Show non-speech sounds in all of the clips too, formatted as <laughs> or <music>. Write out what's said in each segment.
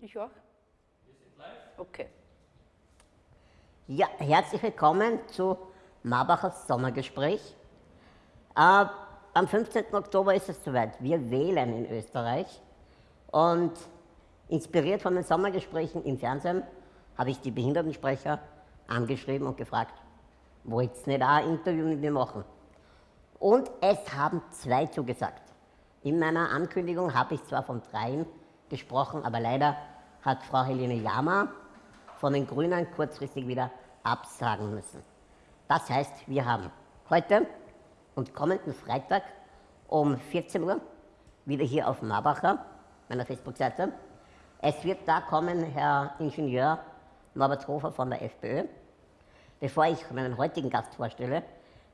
Ich auch. Wir sind live. Okay. Ja, herzlich willkommen zu Marbachers Sommergespräch. Äh, am 15. Oktober ist es soweit. Wir wählen in Österreich. Und inspiriert von den Sommergesprächen im Fernsehen habe ich die Behindertensprecher angeschrieben und gefragt, wollt ihr nicht auch ein Interview mit mir machen? Und es haben zwei zugesagt. In meiner Ankündigung habe ich zwar von dreien gesprochen, aber leider hat Frau Helene Jama von den Grünen kurzfristig wieder absagen müssen. Das heißt, wir haben heute und kommenden Freitag um 14 Uhr wieder hier auf Marbacher, meiner Facebook-Seite. Es wird da kommen Herr Ingenieur Norbert Hofer von der FPÖ. Bevor ich meinen heutigen Gast vorstelle,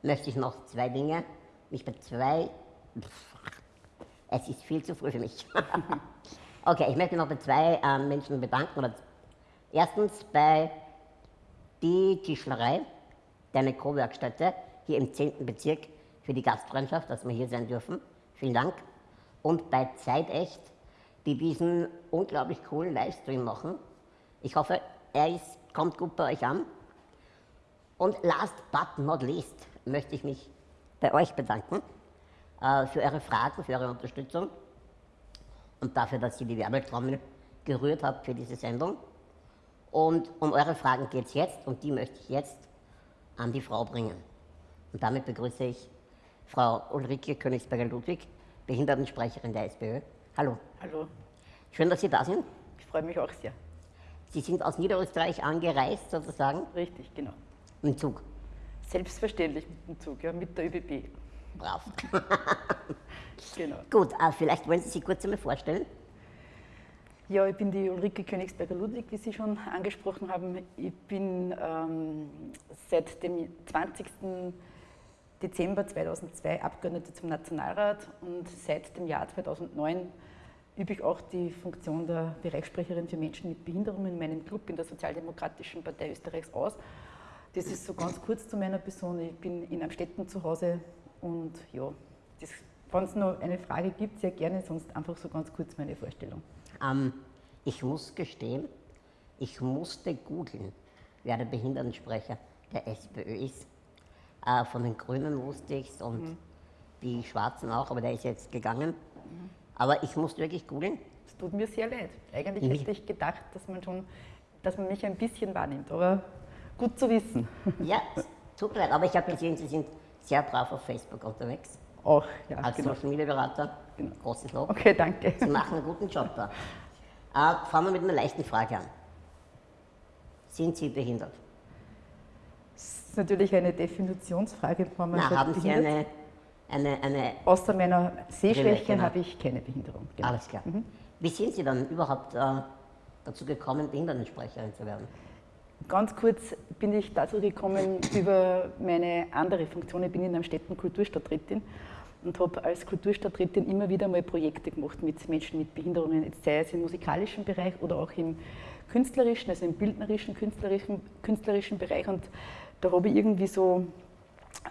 möchte ich noch zwei Dinge, mich bei zwei, es ist viel zu früh für mich. <laughs> okay, ich möchte mich noch bei zwei äh, Menschen bedanken. Erstens bei die Tischlerei, deine Co-Werkstätte hier im 10. Bezirk für die Gastfreundschaft, dass wir hier sein dürfen. Vielen Dank. Und bei Zeitecht, die diesen unglaublich coolen Livestream machen. Ich hoffe, er ist, kommt gut bei euch an. Und last but not least möchte ich mich bei euch bedanken äh, für eure Fragen, für eure Unterstützung und dafür, dass ihr die Werbetrommel gerührt habt für diese Sendung. Und um eure Fragen geht es jetzt und die möchte ich jetzt an die Frau bringen. Und damit begrüße ich Frau Ulrike Königsberger-Ludwig, Behindertensprecherin der SPÖ. Hallo. Hallo. Schön, dass Sie da sind. Ich freue mich auch sehr. Sie sind aus Niederösterreich angereist sozusagen? Richtig, genau. Mit dem Zug? Selbstverständlich mit dem Zug, ja, mit der ÖBB. Brav. <laughs> genau. Gut, äh, vielleicht wollen Sie sich kurz einmal vorstellen. Ja, ich bin die Ulrike Königsberger-Ludwig, wie Sie schon angesprochen haben. Ich bin ähm, seit dem 20. Dezember 2002 Abgeordnete zum Nationalrat und seit dem Jahr 2009 übe ich auch die Funktion der Bereichssprecherin für Menschen mit Behinderungen in meinem Club in der Sozialdemokratischen Partei Österreichs aus. Das ist so ganz kurz zu meiner Person. Ich bin in Amstetten zu Hause und ja, wenn es noch eine Frage gibt, sehr gerne, sonst einfach so ganz kurz meine Vorstellung. Ähm, ich muss gestehen, ich musste googeln, wer der Behindertensprecher der SPÖ ist. Äh, von den Grünen wusste ich es und mhm. die Schwarzen auch, aber der ist jetzt gegangen. Mhm. Aber ich musste wirklich googeln. Es tut mir sehr leid. Eigentlich hätte ich gedacht, dass man schon, dass man mich ein bisschen wahrnimmt, aber gut zu wissen. Ja, <laughs> tut mir leid, aber ich habe gesehen, Sie sind sehr brav auf Facebook unterwegs. Auch, ja. Als genau. Social Media Berater. Genau. Großes Lob. Okay, danke. Sie machen einen guten Job da. Äh, fangen wir mit einer leichten Frage an. Sind Sie behindert? Das ist natürlich eine Definitionsfrage. Na, haben Sie eine, eine, eine. Außer meiner Sehschwäche genau. habe ich keine Behinderung. Genau. Alles klar. Mhm. Wie sind Sie dann überhaupt äh, dazu gekommen, Behindertensprecherin zu werden? Ganz kurz bin ich dazu gekommen über meine andere Funktion. Ich bin in einem Städten Kulturstadträtin und habe als Kulturstadträtin immer wieder mal Projekte gemacht mit Menschen mit Behinderungen, jetzt sei es im musikalischen Bereich oder auch im künstlerischen, also im bildnerischen, künstlerischen, künstlerischen Bereich. Und da habe ich irgendwie so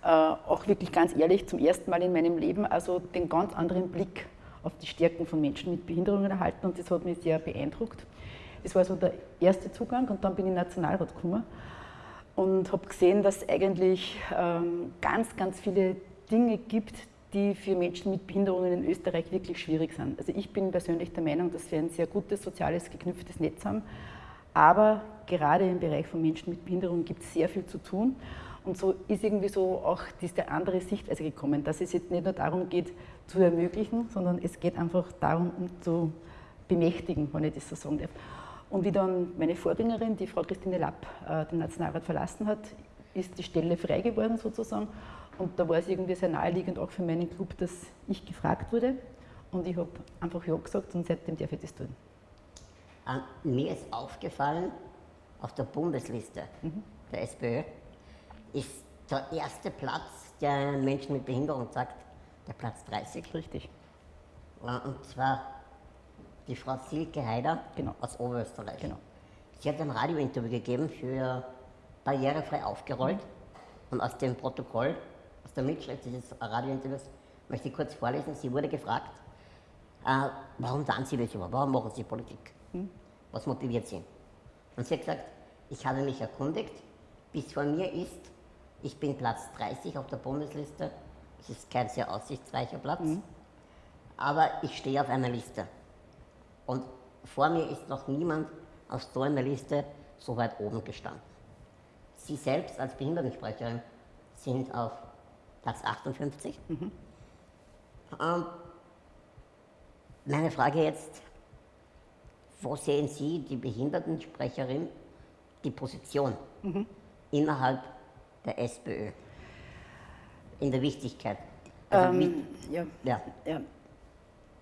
äh, auch wirklich ganz ehrlich zum ersten Mal in meinem Leben also den ganz anderen Blick auf die Stärken von Menschen mit Behinderungen erhalten und das hat mich sehr beeindruckt. Das war so der erste Zugang und dann bin ich Nationalrat gekommen und habe gesehen, dass es eigentlich ähm, ganz, ganz viele Dinge gibt, die für Menschen mit Behinderungen in Österreich wirklich schwierig sind. Also ich bin persönlich der Meinung, dass wir ein sehr gutes soziales geknüpftes Netz haben, aber gerade im Bereich von Menschen mit Behinderungen gibt es sehr viel zu tun. Und so ist irgendwie so auch diese andere Sichtweise gekommen, dass es jetzt nicht nur darum geht, zu ermöglichen, sondern es geht einfach darum, um zu bemächtigen, wenn ich das so sagen darf. Und wie dann meine Vorgängerin, die Frau Christine Lapp, äh, den Nationalrat verlassen hat, ist die Stelle frei geworden sozusagen. Und da war es irgendwie sehr naheliegend auch für meinen Club, dass ich gefragt wurde. Und ich habe einfach Ja gesagt und seitdem darf ich das tun. Äh, mir ist aufgefallen, auf der Bundesliste mhm. der SPÖ ist der erste Platz, der Menschen mit Behinderung sagt, der Platz 30. Richtig. Und zwar die Frau Silke Heider genau. aus Oberösterreich. Genau. Sie hat ein Radiointerview gegeben für Barrierefrei aufgerollt mhm. und aus dem Protokoll, aus der Mitschrift dieses Radiointerviews möchte ich kurz vorlesen. Sie wurde gefragt, äh, warum tun Sie das überhaupt? Warum machen Sie Politik? Hm? Was motiviert Sie? Und sie hat gesagt, ich habe mich erkundigt, bis vor mir ist, ich bin Platz 30 auf der Bundesliste, das ist kein sehr aussichtsreicher Platz, mhm. aber ich stehe auf einer Liste. Und vor mir ist noch niemand auf so einer Liste so weit oben gestanden. Sie selbst als Behindertensprecherin sind auf Platz 58. Mhm. Ähm, meine Frage jetzt, wo sehen Sie die Behindertensprecherin, die Position mhm. innerhalb der SPÖ in der Wichtigkeit? Also ähm, ja. Ja. ja.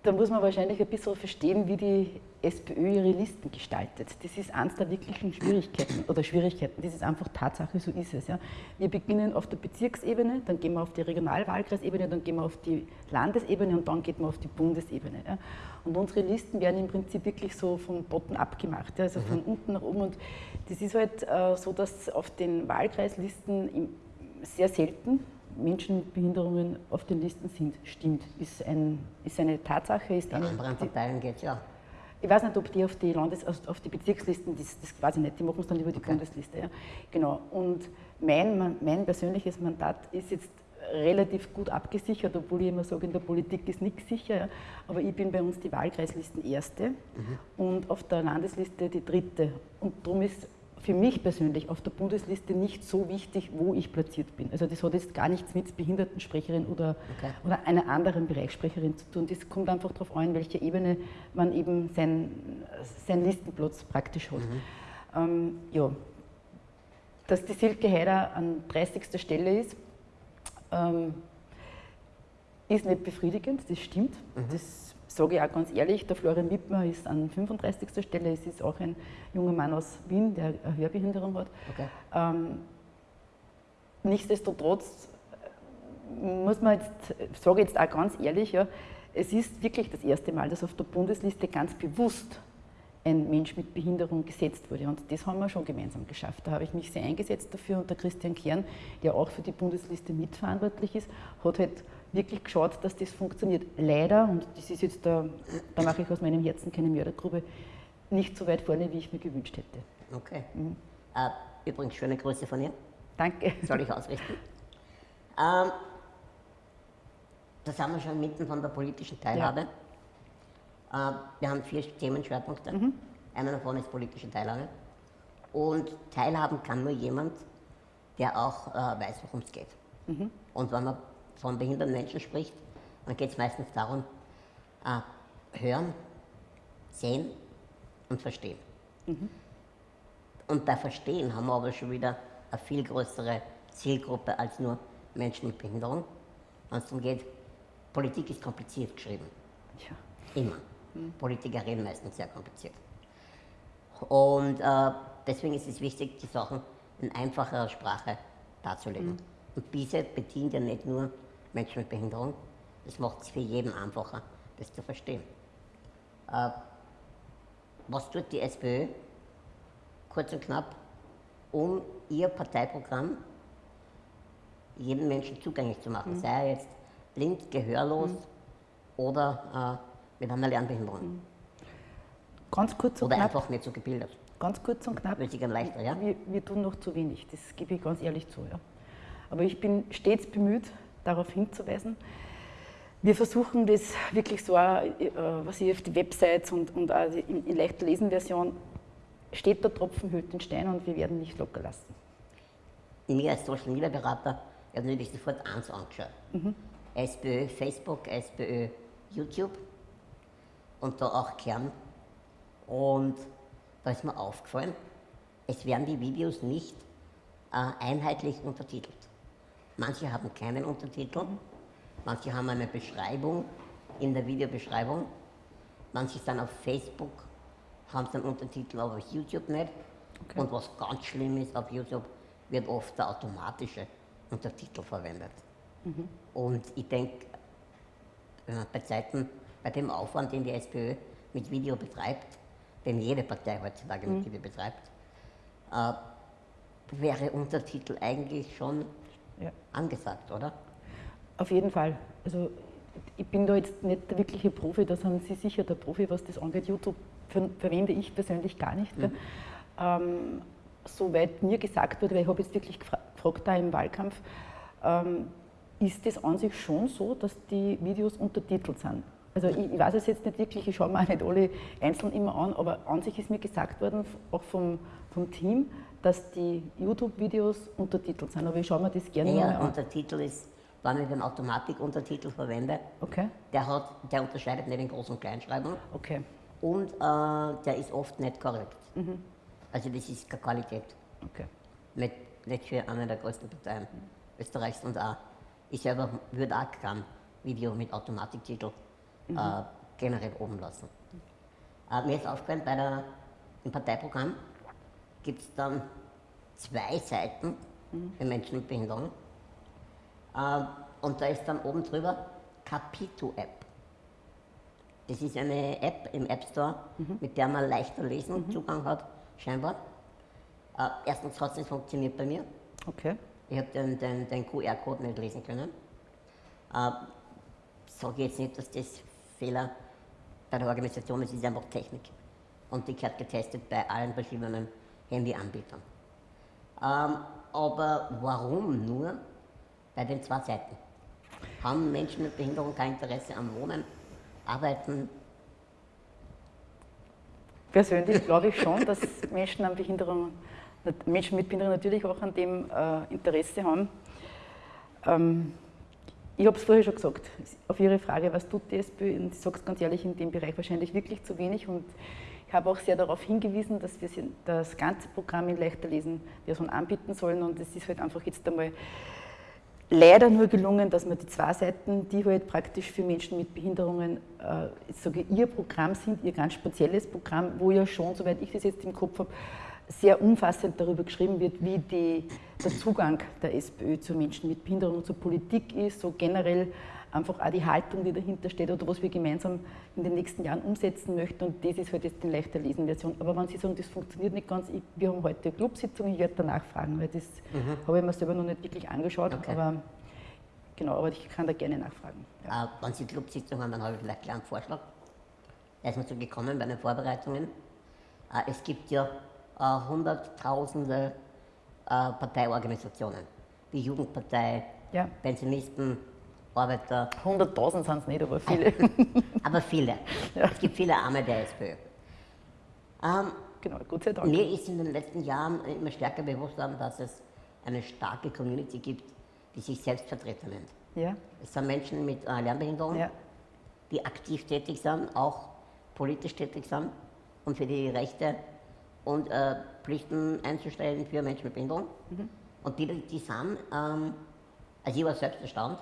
Da muss man wahrscheinlich ein bisschen verstehen, wie die SPÖ ihre Listen gestaltet. Das ist eines der wirklichen Schwierigkeiten oder Schwierigkeiten. Das ist einfach Tatsache, so ist es. Ja. Wir beginnen auf der Bezirksebene, dann gehen wir auf die Regionalwahlkreisebene, dann gehen wir auf die Landesebene und dann geht man auf die Bundesebene. Ja. Und unsere Listen werden im Prinzip wirklich so von Botten abgemacht, ja, also von mhm. unten nach oben. Und das ist halt äh, so, dass auf den Wahlkreislisten sehr selten Menschen mit Behinderungen auf den Listen sind. Stimmt, ist, ein, ist eine Tatsache. Ist eine, anderen Parteien geht ja. Ich weiß nicht, ob die auf die, Landes-, auf die Bezirkslisten, das, das weiß ich nicht, die machen es dann über die okay. Bundesliste. Ja. Genau. Und mein, mein persönliches Mandat ist jetzt relativ gut abgesichert, obwohl ich immer sage, in der Politik ist nichts sicher. Ja. Aber ich bin bei uns die Wahlkreislisten erste mhm. und auf der Landesliste die dritte. Und darum ist für mich persönlich auf der Bundesliste nicht so wichtig, wo ich platziert bin. Also das hat jetzt gar nichts mit Behindertensprecherin oder, okay. oder einer anderen Bereichssprecherin zu tun. Das kommt einfach darauf an, welche Ebene man eben seinen sein Listenplatz praktisch hat. Mhm. Ähm, ja. Dass die Silke Heider an 30. Stelle ist, ähm, ist nicht befriedigend, das stimmt. Mhm. Das sage ich auch ganz ehrlich, der Florian Wittmer ist an 35. Stelle. Es ist auch ein junger Mann aus Wien, der eine Hörbehinderung hat. Okay. Ähm, nichtsdestotrotz äh, muss man jetzt, sage ich jetzt auch ganz ehrlich, ja, es ist wirklich das erste Mal, dass auf der Bundesliste ganz bewusst ein Mensch mit Behinderung gesetzt wurde. Und das haben wir schon gemeinsam geschafft. Da habe ich mich sehr eingesetzt dafür und der Christian Kern, der auch für die Bundesliste mitverantwortlich ist, hat halt wirklich geschaut, dass das funktioniert. Leider, und das ist jetzt, da, da mache ich aus meinem Herzen keine Mördergrube, nicht so weit vorne, wie ich mir gewünscht hätte. Okay. Mhm. Äh, übrigens, schöne Grüße von ihr. Danke. Soll ich ausrichten. <laughs> ähm, da sind wir schon mitten von der politischen Teilhabe. Ja. Äh, wir haben vier Themenschwerpunkte. Mhm. Einer davon ist politische Teilhabe. Und teilhaben kann nur jemand, der auch äh, weiß, worum es geht. Mhm. Und wenn man von behinderten Menschen spricht, dann geht es meistens darum, äh, hören, sehen und verstehen. Mhm. Und bei Verstehen haben wir aber schon wieder eine viel größere Zielgruppe als nur Menschen mit Behinderung. Wenn es darum geht, Politik ist kompliziert geschrieben. Ja. Immer. Mhm. Politiker reden meistens sehr kompliziert. Und äh, deswegen ist es wichtig, die Sachen in einfacherer Sprache darzulegen. Mhm. Und diese bedient ja nicht nur Menschen mit Behinderung. Das macht es für jeden einfacher, das zu verstehen. Äh, was tut die SPÖ, kurz und knapp, um ihr Parteiprogramm jedem Menschen zugänglich zu machen, mhm. sei er jetzt blind, gehörlos mhm. oder äh, mit einer Lernbehinderung. Mhm. Ganz kurz und oder knapp. Oder einfach nicht so gebildet. Ganz kurz und knapp. Leichter, ja? Wir, wir, tun noch zu wenig, das gebe ich ganz ehrlich zu. Ja. Aber ich bin stets bemüht, darauf hinzuweisen. Wir versuchen das wirklich so, äh, was ich auf die Websites und, und auch in, in leichter Lesenversion steht der Tropfen hüllt den Stein und wir werden nicht locker lassen. Mir als Social Media Berater habe natürlich sofort eins angeschaut. Mhm. SPÖ Facebook, SPÖ YouTube und da auch Kern. Und da ist mir aufgefallen, es werden die Videos nicht äh, einheitlich untertitelt. Manche haben keinen Untertitel, manche haben eine Beschreibung in der Videobeschreibung, manche sind auf Facebook, haben einen Untertitel, aber auf YouTube nicht. Okay. Und was ganz schlimm ist, auf YouTube wird oft der automatische Untertitel verwendet. Mhm. Und ich denke, bei Zeiten, bei dem Aufwand, den die SPÖ mit Video betreibt, den jede Partei heutzutage mhm. mit Video betreibt, äh, wäre Untertitel eigentlich schon ja. angesagt, oder? Auf jeden Fall. Also ich bin da jetzt nicht der wirkliche Profi, da sind Sie sicher der Profi, was das angeht. YouTube verwende ich persönlich gar nicht. Mhm. Ähm, soweit mir gesagt wurde, weil ich habe jetzt wirklich gefragt da im Wahlkampf, ähm, ist es an sich schon so, dass die Videos untertitelt sind. Also ich, ich, weiß es jetzt nicht wirklich, ich schaue mir auch nicht alle einzeln immer an, aber an sich ist mir gesagt worden, auch vom, vom Team, dass die YouTube-Videos untertitelt sind. Aber ich schaue mir das gerne ja, an. Untertitel ist, wenn ich den Automatikuntertitel verwende, okay. der, hat, der unterscheidet nicht in Groß- und Kleinschreibung. Okay. Und äh, der ist oft nicht korrekt. Mhm. Also das ist keine Qualität. Okay. Nicht, nicht für eine der größten Parteien Österreichs und auch, ich selber würde auch kein Video mit Automatiktitel mhm. äh, generell oben lassen. Äh, mir ist aufgefallen, bei der, im Parteiprogramm gibt es dann zwei Seiten für Menschen mit Behinderung. Äh, und da ist dann oben drüber Capito-App. Das ist eine App im App Store, mhm. mit der man leichter lesen mhm. Zugang hat, scheinbar. Äh, erstens hat es nicht funktioniert bei mir. Okay. Ich habe den, den, den QR-Code nicht lesen können. Äh, sage jetzt nicht, dass das Fehler bei der Organisation ist, es ist einfach Technik. Und die wird getestet bei allen verschiedenen Handyanbietern. Ähm, aber warum nur bei den zwei Seiten? Haben Menschen mit Behinderung kein Interesse am Wohnen, Arbeiten? Persönlich glaube ich schon, dass Menschen, an Behinderung, Menschen mit Behinderung natürlich auch an dem äh, Interesse haben. Ähm, ich habe es vorher schon gesagt, auf Ihre Frage, was tut die SPÖ? Und ich sage es ganz ehrlich, in dem Bereich wahrscheinlich wirklich zu wenig. Und ich habe auch sehr darauf hingewiesen, dass wir das ganze Programm in leichter lesen Version anbieten sollen. Und es ist halt einfach jetzt einmal leider nur gelungen, dass man die zwei Seiten, die halt praktisch für Menschen mit Behinderungen äh, sage, ihr Programm sind, ihr ganz spezielles Programm, wo ja schon, soweit ich das jetzt im Kopf habe, sehr umfassend darüber geschrieben wird, wie die, der Zugang der SPÖ zu Menschen mit Behinderung zur Politik ist, so generell einfach auch die Haltung, die dahinter steht oder was wir gemeinsam in den nächsten Jahren umsetzen möchten. Und das ist halt jetzt die leichter Lesen-Version. Aber wenn Sie sagen, das funktioniert nicht ganz, ich, wir haben heute eine Clubsitzung, ich werde danach fragen, weil das mhm. habe ich mir selber noch nicht wirklich angeschaut. Okay. Aber genau, aber ich kann da gerne nachfragen. Ja. Äh, wenn Sie Clubsitzung haben, dann habe ich vielleicht gleich einen Vorschlag. Er ist mir so gekommen bei den Vorbereitungen. Äh, es gibt ja äh, hunderttausende äh, Parteiorganisationen. Die Jugendpartei, ja. Pensionisten, Arbeiter. 100.000 sind es nicht, aber viele. <laughs> aber viele. <laughs> Ja. Es gibt viele Arme der SPÖ. Ähm, genau, Gott sei Dank. Mir ist in den letzten Jahren immer stärker bewusst worden, dass es eine starke Community gibt, die sich Selbstvertreter nennt. Ja. Es sind Menschen mit äh, Lernbehinderung, ja. die aktiv tätig sind, auch politisch tätig sind und für die Rechte und äh, Pflichten einzustellen für Menschen mit Behinderung. Mhm. Und die, die sind, ähm, also ich war selbst erstaunt,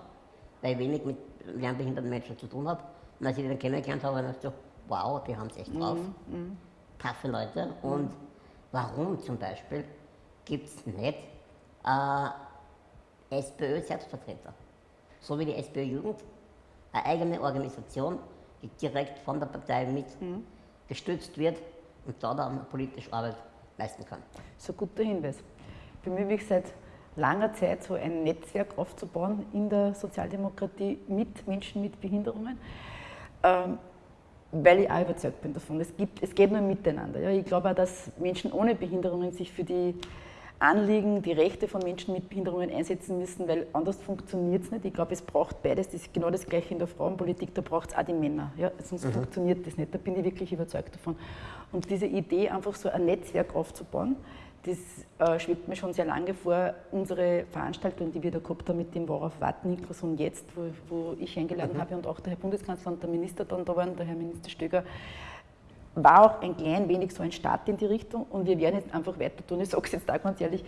weil ich wenig mit lernbehinderten Menschen zu tun habe. Und als ich die dann kennengelernt habe, dachte ich, wow, die haben es echt drauf. Mhm. mhm. Taffe Leute. Mhm. Und warum zum Beispiel gibt es nicht äh, SPÖ-Selbstvertreter? So wie die SPÖ-Jugend, eine eigene Organisation, die direkt von der Partei mit mhm. gestützt wird und da dann politische Arbeit leisten kann. So guter Hinweis. Ich bemühe mich seit langer Zeit, so ein Netzwerk aufzubauen in der Sozialdemokratie mit Menschen mit Behinderungen, ähm, weil ich auch überzeugt bin davon. Es, gibt, es geht nur miteinander. Ja. Ich glaube auch, dass Menschen ohne Behinderungen sich für die Anliegen, die Rechte von Menschen mit Behinderungen einsetzen müssen, weil anders funktioniert es nicht. Ich glaube, es braucht beides. Das ist genau das Gleiche in der Frauenpolitik, da braucht es auch die Männer. Ja? Sonst mhm. funktioniert das nicht. Da bin ich wirklich überzeugt davon. Und diese Idee, einfach so ein Netzwerk aufzubauen, das äh, schwebt mir schon sehr lange vor. Unsere Veranstaltung, die wir da gehabt haben mit dem Worauf warten, Inklusion jetzt, wo, wo ich eingeladen mhm. habe und auch der Herr Bundeskanzler und der Minister dann da waren, der Herr Minister Stöger, war auch ein klein wenig so ein Start in die Richtung und wir werden jetzt einfach weiter tun. Ich sage es jetzt da ganz ehrlich,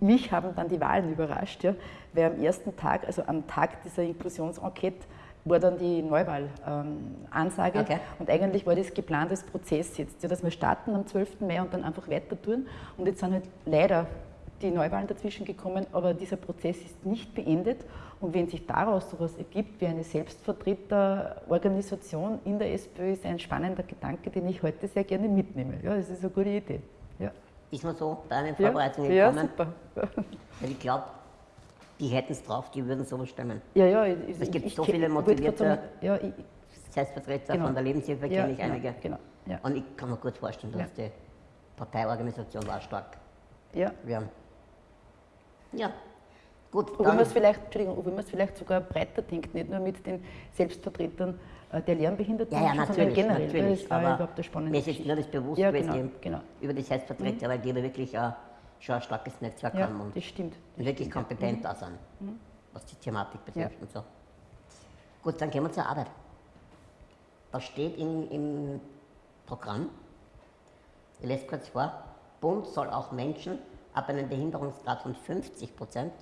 mich haben dann die Wahlen überrascht, ja, weil am ersten Tag, also am Tag dieser Inklusionsenquete, war dann die Neuwahl-Ansage. Ähm, okay. Und eigentlich war das geplantes Prozess jetzt, ja, dass wir starten am 12. Mai und dann einfach weiter tun. Und jetzt sind halt leider die Neuwahlen dazwischen gekommen, aber dieser Prozess ist nicht beendet. Und wenn sich daraus sowas ergibt wie eine Selbstvertreterorganisation in der SPÖ, ist ein spannender Gedanke, den ich heute sehr gerne mitnehme. Ja, das ist eine gute Idee. Ja. Ist man so bei einer Vorbereitung ja, gekommen? Ja, super. Weil ich glaube, die hätten es drauf, die würden sowas stemmen. Ja, ja. Ich, es gibt ich, so viele motivierte ja, ich, Selbstvertreter genau. von der Lebenshilfe, ja, kenne ich genau, einige. Genau, ja. Und ich kann mir gut vorstellen, dass die Parteiorganisation war stark ja. werden. Ja, gut. Obwohl man es vielleicht, Entschuldigung, obwohl man es vielleicht sogar breiter denkt, nicht nur mit den Selbstvertretern äh, der Lernbehinderten, Ja, ja, sondern natürlich, generell. natürlich. Das war aber überhaupt das Spannende. mir ist jetzt nur das bewusst Ja, gewesen, genau, eben genau. über die Selbstvertreter, weil die wirklich auch schon ein starkes Netzwerk Ja, haben und wirklich kompetent da sind, was die Thematik betrifft Ja. und so. Gut, dann gehen wir zur Arbeit. Was steht im, im Programm? Ich lese kurz vor. Bund soll auch Menschen ab einem Behinderungsgrad von 50 Prozent,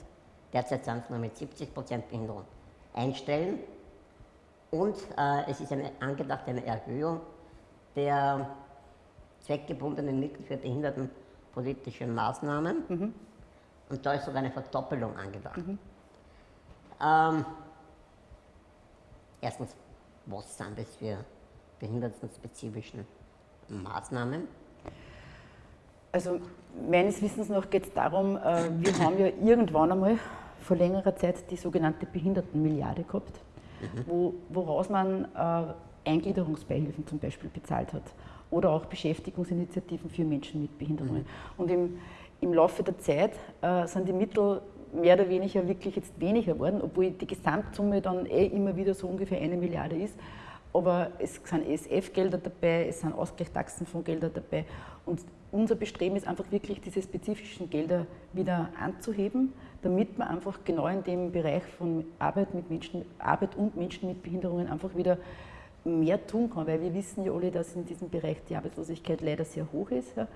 derzeit sind es nur mit 70 Prozent Behinderung, einstellen. Und äh, es ist eine, angedacht eine Erhöhung der zweckgebundenen Mittel für behindertenpolitische Maßnahmen. Und da ist sogar eine Verdoppelung angedacht. Ähm, erstens, was sind das für behindertenspezifischen Maßnahmen? Also meines Wissens nach geht es darum, äh, wir haben ja irgendwann einmal vor längerer Zeit die sogenannte Behindertenmilliarde gehabt, wo, woraus man äh, Eingliederungsbeihilfen zum Beispiel bezahlt hat oder auch Beschäftigungsinitiativen für Menschen mit Behinderungen. Und im, im Laufe der Zeit äh, sind die Mittel mehr oder weniger wirklich jetzt weniger geworden, obwohl die Gesamtsumme dann eh immer wieder so ungefähr eine Milliarde ist. Aber es sind ESF-Gelder dabei, es sind Ausgleichstaxenfondsgelder dabei. Und unser Bestreben ist einfach wirklich, diese spezifischen Gelder wieder anzuheben, damit man einfach genau in dem Bereich von Arbeit, mit Menschen, Arbeit und Menschen mit Behinderungen einfach wieder mehr tun kann. Weil wir wissen ja alle, dass in diesem Bereich die Arbeitslosigkeit leider sehr hoch ist. Ja,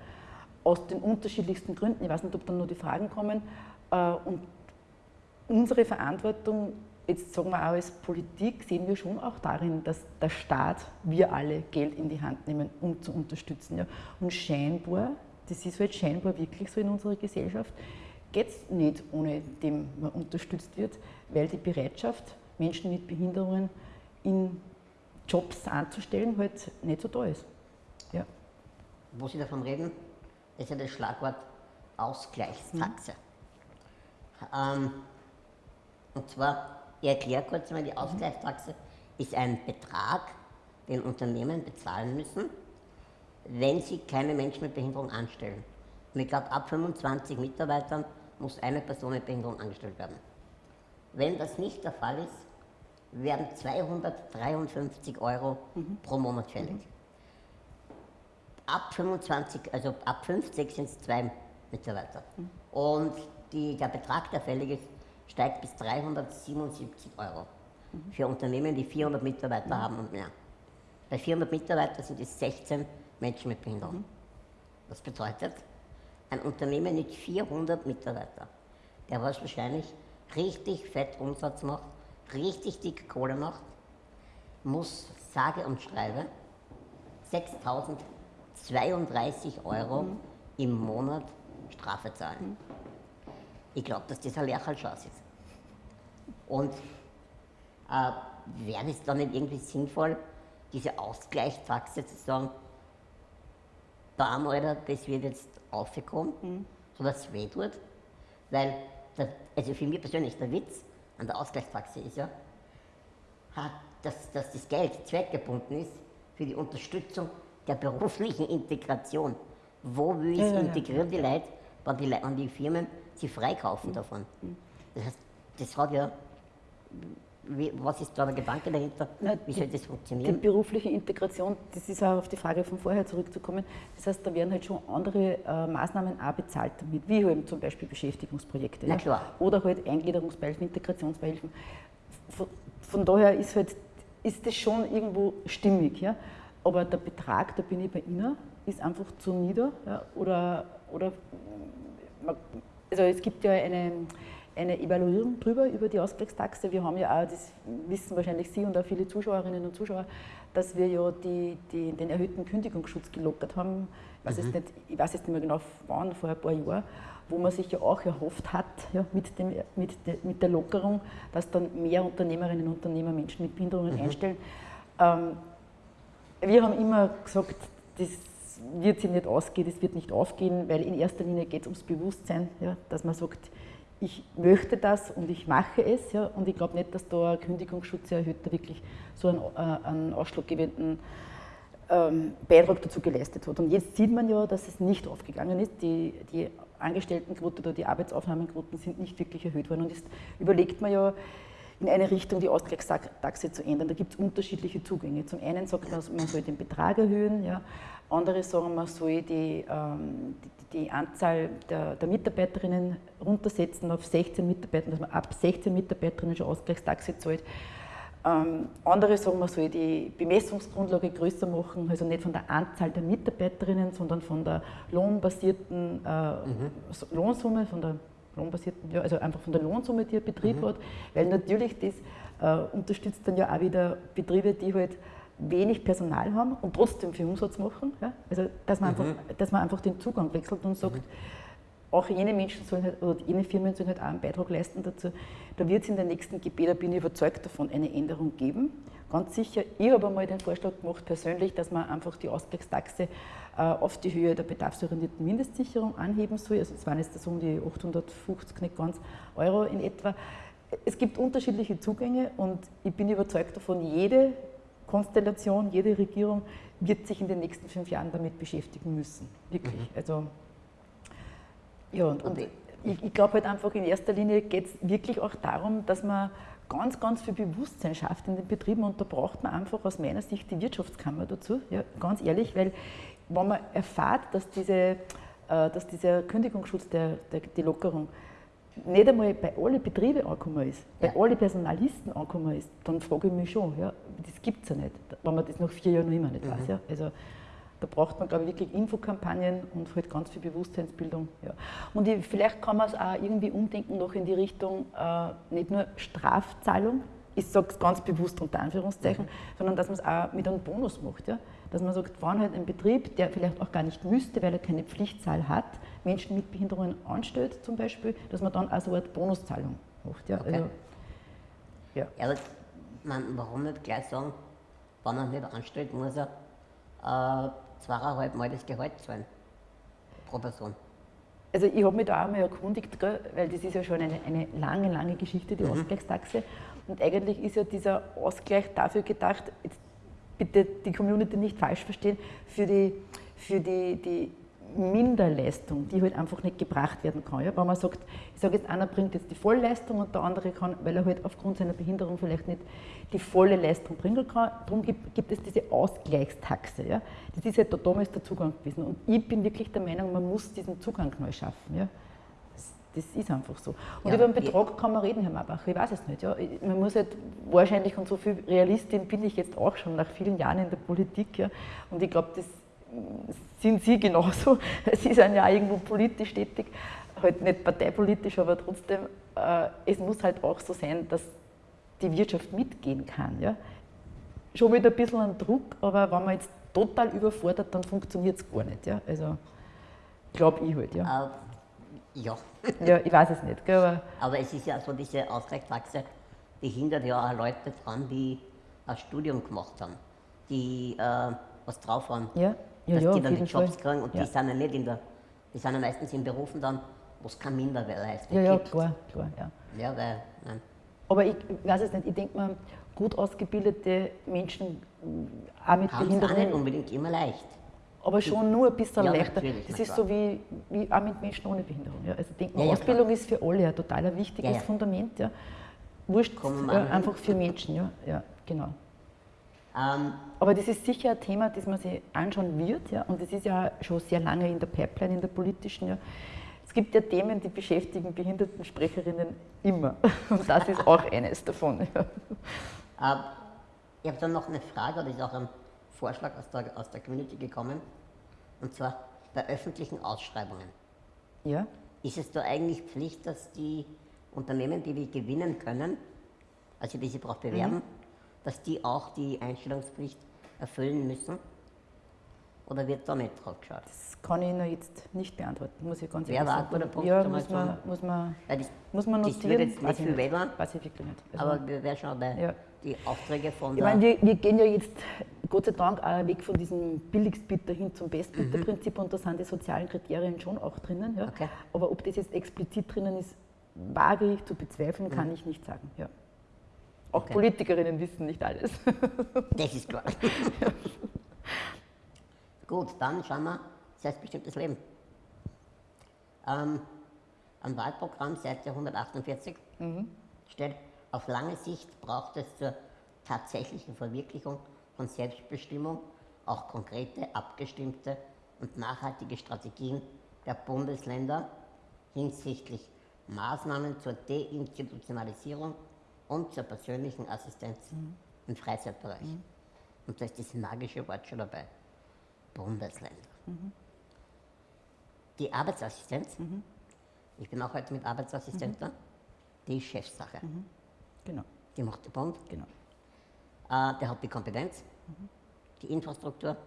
aus den unterschiedlichsten Gründen. Ich weiß nicht, ob dann noch die Fragen kommen. Äh, Und unsere Verantwortung, jetzt sagen wir auch als Politik, sehen wir schon auch darin, dass der Staat, wir alle Geld in die Hand nehmen, um zu unterstützen. Ja. Und scheinbar, das ist halt scheinbar wirklich so in unserer Gesellschaft, geht es nicht, ohne dem man unterstützt wird, weil die Bereitschaft, Menschen mit Behinderungen in Jobs anzustellen, halt nicht so da ist. Ja. Wo Sie davon reden, ist ja das Schlagwort Ausgleichstaxe. Ähm, und zwar, ich erkläre kurz einmal, die Ausgleichstaxe ist ein Betrag, den Unternehmen bezahlen müssen, wenn sie keine Menschen mit Behinderung anstellen. Und ich glaube, ab 25 Mitarbeitern muss eine Person mit Behinderung angestellt werden. Wenn das nicht der Fall ist, werden 253 Euro pro Monat fällig. Ab 25, also ab 50 sind es zwei Mitarbeiter. Und die, der Betrag, der fällig ist, steigt bis 377 Euro. Für Unternehmen, die 400 Mitarbeiter haben und mehr. Bei 400 Mitarbeitern sind es 16 Menschen mit Behinderung. Das bedeutet, ein Unternehmen mit 400 Mitarbeitern, der was wahrscheinlich richtig fett Umsatz macht, richtig dick Kohle macht, muss sage und schreibe 6.032 Euro im Monat Strafe zahlen. Ich glaube, dass das ein Lerchalschaß ist. Und äh, wäre es dann nicht irgendwie sinnvoll, diese Ausgleichstaxe zu sagen, bam, Alter, das wird jetzt aufgekommen, sodass es weh tut? Weil, der, also für mich persönlich, der Witz an der Ausgleichstaxe ist ja, hat, dass, dass das Geld zweckgebunden ist für die Unterstützung der beruflichen Integration. Wo will ich Ja, ja, ja. integrieren die Leute, wenn die, Leute, wenn die Firmen sie freikaufen davon? Das heißt, das hat ja, wie, was ist da der Gedanke dahinter? Na, Wie die- soll das Die funktionieren? berufliche Integration, das ist auch auf die Frage von vorher zurückzukommen. Das heißt, da werden halt schon andere äh, Maßnahmen auch bezahlt damit, wie halt zum Beispiel Beschäftigungsprojekte. Na ja. klar. Oder halt Eingliederungsbeihilfen, Integrationsbeihilfen. Von, von daher ist, halt, ist das schon irgendwo stimmig. Ja. Aber der Betrag, da bin ich bei Ihnen, ist einfach zu nieder. Ja. Oder, oder man- also es gibt ja eine, eine Evaluierung drüber, über die Ausgleichstaxe. Wir haben ja auch, das wissen wahrscheinlich Sie und auch viele Zuschauerinnen und Zuschauer, dass wir ja die, die, den erhöhten Kündigungsschutz gelockert haben. Ich weiß, jetzt nicht, ich weiß jetzt nicht mehr genau wann, vor ein paar Jahren, wo man sich ja auch erhofft hat, ja, mit, dem, mit, de, mit der Lockerung, dass dann mehr Unternehmerinnen und Unternehmer Menschen mit Behinderungen einstellen. Ähm, wir haben immer gesagt, das wird sich nicht ausgehen, das wird nicht aufgehen, weil in erster Linie geht es ums Bewusstsein, ja, dass man sagt, ich möchte das und ich mache es. Ja, und ich glaube nicht, dass da ein Kündigungsschutz erhöht, da wirklich so einen, äh, einen ausschlaggebenden ähm, Beitrag dazu geleistet hat. Und jetzt sieht man ja, dass es nicht aufgegangen ist. Die, die Angestelltenquote oder die Arbeitsaufnahmequoten sind nicht wirklich erhöht worden. Und jetzt überlegt man ja, in eine Richtung die Ausgleichstaxe zu ändern. Da gibt es unterschiedliche Zugänge. Zum einen sagt man, man soll den Betrag erhöhen, ja. andere sagen, man soll die, ähm, die, Anzahl der, der, Mitarbeiterinnen runtersetzen auf 16 Mitarbeiter, dass man ab 16 Mitarbeiterinnen schon Ausgleichstaxe zahlt. Ähm, andere sagen, man soll die Bemessungsgrundlage größer machen, also nicht von der Anzahl der Mitarbeiterinnen, sondern von der lohnbasierten äh, mhm. Lohnsumme, von der lohnbasierten, ja, also einfach von der Lohnsumme, die ein Betrieb mhm. hat, weil natürlich das äh, unterstützt dann ja auch wieder Betriebe, die halt wenig Personal haben und trotzdem viel Umsatz machen. Ja? Also dass man, mhm. einfach, dass man einfach den Zugang wechselt und sagt, mhm auch jene Menschen sollen halt, oder jene Firmen sollen halt auch einen Beitrag leisten dazu. Da wird es in der nächsten GB, da bin ich überzeugt davon, eine Änderung geben. Ganz sicher. Ich habe einmal den Vorschlag gemacht, persönlich, dass man einfach die Ausgleichstaxe äh, auf die Höhe der bedarfsorientierten Mindestsicherung anheben soll. Also es waren jetzt so um die 850, nicht ganz Euro in etwa. Es gibt unterschiedliche Zugänge und ich bin überzeugt davon, jede Konstellation, jede Regierung wird sich in den nächsten fünf Jahren damit beschäftigen müssen. Wirklich. Mhm. Also ja, und, und ich, ich glaube halt einfach, in erster Linie geht es wirklich auch darum, dass man ganz, ganz viel Bewusstsein schafft in den Betrieben und da braucht man einfach aus meiner Sicht die Wirtschaftskammer dazu, ja, ganz ehrlich, weil wenn man erfahrt, dass, diese, äh, dass dieser Kündigungsschutz, der, der, die Lockerung, nicht einmal bei allen Betrieben angekommen ist, bei ja. allen Personalisten angekommen ist, dann frage ich mich schon, ja, das gibt es ja nicht, wenn man das nach vier Jahren noch immer nicht mhm. weiß. Ja. Also, da braucht man, glaube ich, wirklich Infokampagnen und halt ganz viel Bewusstseinsbildung. Ja. Und ich, vielleicht kann man es auch irgendwie umdenken, noch in die Richtung, äh, nicht nur Strafzahlung, ich sage es ganz bewusst unter Anführungszeichen, mhm. sondern dass man es auch mit einem Bonus macht. Ja? Dass man sagt, wann halt ein Betrieb, der vielleicht auch gar nicht müsste, weil er keine Pflichtzahl hat, Menschen mit Behinderungen anstellt zum Beispiel, dass man dann auch so eine Bonuszahlung macht. Ja? Okay. Also, ja. ja man, warum nicht gleich sagen, wenn er nicht anstellt, muss er äh, zweieinhalb Mal das Gehalt zahlen pro Person. Also ich habe mich da auch mal erkundigt, weil das ist ja schon eine, eine lange, lange Geschichte, die mhm. Ausgleichstaxe. Und eigentlich ist ja dieser Ausgleich dafür gedacht, bitte die Community nicht falsch verstehen, für die, für die, die Minderleistung, die halt einfach nicht gebracht werden kann. Ja? Wenn man sagt, ich sage jetzt, einer bringt jetzt die Vollleistung und der andere kann, weil er halt aufgrund seiner Behinderung vielleicht nicht die volle Leistung bringen kann, darum gibt, gibt es diese Ausgleichstaxe. Ja? Das ist halt da damals der Zugang gewesen. Und ich bin wirklich der Meinung, man muss diesen Zugang neu schaffen. Ja? Das, ist einfach so. Und ja, über den Betrag kann man reden, Herr Marbach, ich weiß es nicht. Ja? Man muss halt wahrscheinlich, und so viel Realistin bin ich jetzt auch schon nach vielen Jahren in der Politik, ja? und ich glaube, das sind Sie genauso. <laughs> Sie sind ja irgendwo politisch tätig, halt nicht parteipolitisch, aber trotzdem, äh, es muss halt auch so sein, dass die Wirtschaft mitgehen kann. Ja? Schon wieder ein bisschen ein Druck, aber wenn man jetzt total überfordert, dann funktioniert es gar nicht. Ja? Also, glaube ich halt. Ja. Uh, ja. <laughs> ja, ich weiß es nicht. Gell, aber, aber es ist ja so, diese Ausgleichstaxe, die hindert ja auch Leute dran, die ein Studium gemacht haben, die äh, was drauf haben. Ja, dass ja, die dann die Jobs Fall. kriegen und ja. die sind ja nicht in der, die sind ja meistens in Berufen dann, wo es keine Minderleistung ja, ja, gibt. Klar, klar, ja, ja. weil, nein. Aber ich weiß es nicht, ich denke mal, gut ausgebildete Menschen, auch mit Haben Behinderungen. auch nicht unbedingt immer leicht. Aber schon nur ein bisschen ja, leichter. Das ist so wie, wie auch mit Menschen ohne Behinderung. Ja. Also ich denke mal, ja, Ausbildung klar. ist für alle ein total wichtiges Fundament. Ja. Wurscht, einfach für Menschen. Ja, ja genau. Ähm, Aber das ist sicher ein Thema, das man sich anschauen wird. Ja? Und das ist ja schon sehr lange in der Pipeline, in der politischen. Ja? Es gibt ja Themen, die beschäftigen Behindertensprecherinnen immer. <laughs> Und das ist auch eines davon. Ja. Ähm, ich habe dann noch eine Frage, das ist auch ein Vorschlag aus der, aus der Community gekommen. Und zwar bei öffentlichen Ausschreibungen. Ja. Ist es da eigentlich Pflicht, dass die Unternehmen, die wir gewinnen können, also die sich darauf bewerben, mhm dass die auch die Einstellungspflicht erfüllen müssen? Oder wird da nicht drauf geschaut? Das kann ich noch jetzt nicht beantworten, muss ich ganz ehrlich sagen. Wer war der Punkt? Ja, muss man, muss man, ja, das, muss man notieren. Das wird jetzt nicht viel weiß ich wirklich nicht. Also aber wir werden schon bei ja. die Aufträge von Ich meine, wir, wir, gehen ja jetzt Gott sei Dank auch weg von diesem Billigstbieter hin zum Bestbieter-Prinzip mhm. und da sind die sozialen Kriterien schon auch drinnen. Ja. Okay. Aber ob das jetzt explizit drinnen ist, wage ich zu bezweifeln, kann mhm. ich nicht sagen. Ja. Auch okay. Politikerinnen wissen nicht alles. <laughs> Das ist klar. <laughs> Gut, dann schauen wir selbstbestimmtes Leben. Ähm, am Wahlprogramm Seite 148 mhm. steht, auf lange Sicht braucht es zur tatsächlichen Verwirklichung von Selbstbestimmung auch konkrete, abgestimmte und nachhaltige Strategien der Bundesländer hinsichtlich Maßnahmen zur Deinstitutionalisierung und zur persönlichen Assistenz mhm. im Freizeitbereich. Mhm. Und da ist das magische Wort schon dabei. Bundesländer. Mhm. Die Arbeitsassistenz, mhm. ich bin auch heute mit Arbeitsassistenz da, die ist Chefsache. Mhm. Genau. Die macht der Bund. Genau. Äh, der hat die Kompetenz, mhm. die Infrastruktur.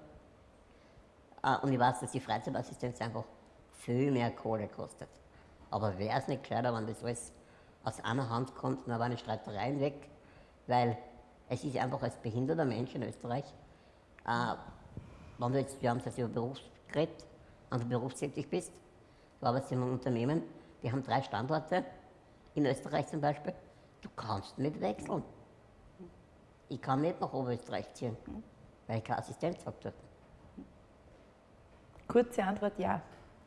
Äh, und ich weiß, dass die Freizeitassistenz einfach viel mehr Kohle kostet. Aber wäre es nicht gescheiter, wenn das alles aus einer Hand kommt, dann waren Streitereien weg, weil es ist einfach als behinderter Mensch in Österreich, äh, wenn du jetzt, wir haben es jetzt über Berufsgerät, wenn du berufstätig bist, du arbeitest in einem Unternehmen, die haben drei Standorte, in Österreich zum Beispiel, du kannst nicht wechseln. Ich kann nicht nach Oberösterreich ziehen, weil ich keine Assistenz habe dort. Kurze Antwort, ja.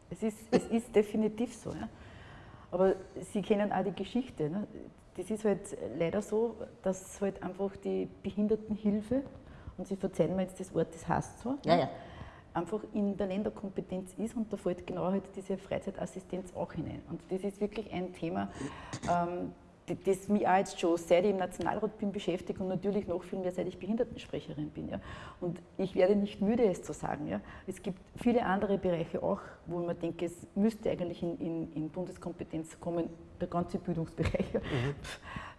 Es ist, es ist definitiv so. Ja. Aber Sie kennen auch die Geschichte. Ne? Das ist halt leider so, dass halt einfach die Behindertenhilfe, und Sie verzeihen mir jetzt das Wort, das heißt so, ja, ja. einfach in der Länderkompetenz ist und da fällt genau halt diese Freizeitassistenz auch hinein. Und das ist wirklich ein Thema, ähm, das mich auch jetzt schon, seit ich im Nationalrat bin, beschäftigt und natürlich noch viel mehr, seit ich Behindertensprecherin bin. Ja. Und ich werde nicht müde, es zu sagen. Ja. Es gibt viele andere Bereiche auch, wo man denkt, es müsste eigentlich in, in, in Bundeskompetenz kommen, der ganze Bildungsbereich. Ja. Mhm.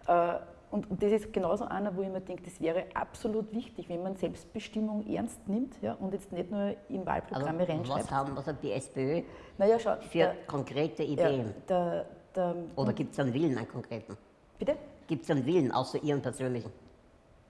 Äh, und, und, das ist genauso einer, wo ich mir denke, das wäre absolut wichtig, wenn man Selbstbestimmung ernst nimmt ja, und jetzt nicht nur in Wahlprogramme also, reinschreibt. Was, haben, was hat die SPÖ naja, schau, für der, konkrete Ideen? Ja, der, der, Oder gibt es einen Willen, einen konkreten? Bitte? Gibt es einen Willen, außer Ihren persönlichen?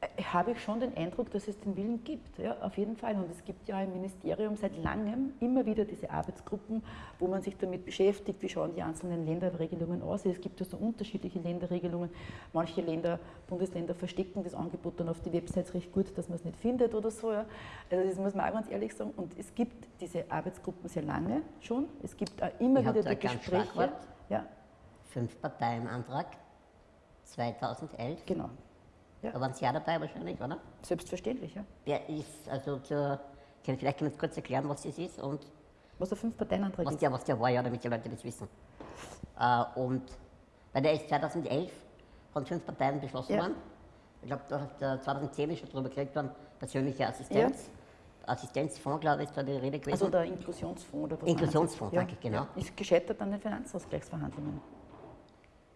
Äh, habe ich schon den Eindruck, dass es den Willen gibt, ja, auf jeden Fall. Und es gibt ja im Ministerium seit langem immer wieder diese Arbeitsgruppen, wo man sich damit beschäftigt, wie schauen die einzelnen Länderregelungen aus. Es gibt ja so unterschiedliche Länderregelungen. Manche Länder, Bundesländer verstecken das Angebot dann auf die Websites recht gut, dass man es nicht findet oder so. Ja. Also das muss man auch ganz ehrlich sagen. Und es gibt diese Arbeitsgruppen sehr lange schon. Es gibt auch immer ich wieder die Gespräche. Ja. Fünf Parteien Antrag 2011. Genau. Ja. Da waren Sie ja dabei wahrscheinlich, oder? Selbstverständlich, ja. Wer ist, also zur, vielleicht können Sie kurz erklären, was das ist und was der Fünf-Parteien-Antrag ist. Der, was der war, ja, damit die Leute das wissen. Äh, und weil der ist 2011 von fünf Parteien beschlossen ja. worden. Ich glaube, 2010 ist schon darüber gekriegt worden, persönliche Assistenz. Ja. Assistenzfonds, glaube ich, ist da die Rede gewesen. Also der Inklusionsfonds. Oder was Inklusionsfonds, danke, genau. Ja. Ist gescheitert an den Finanzausgleichsverhandlungen.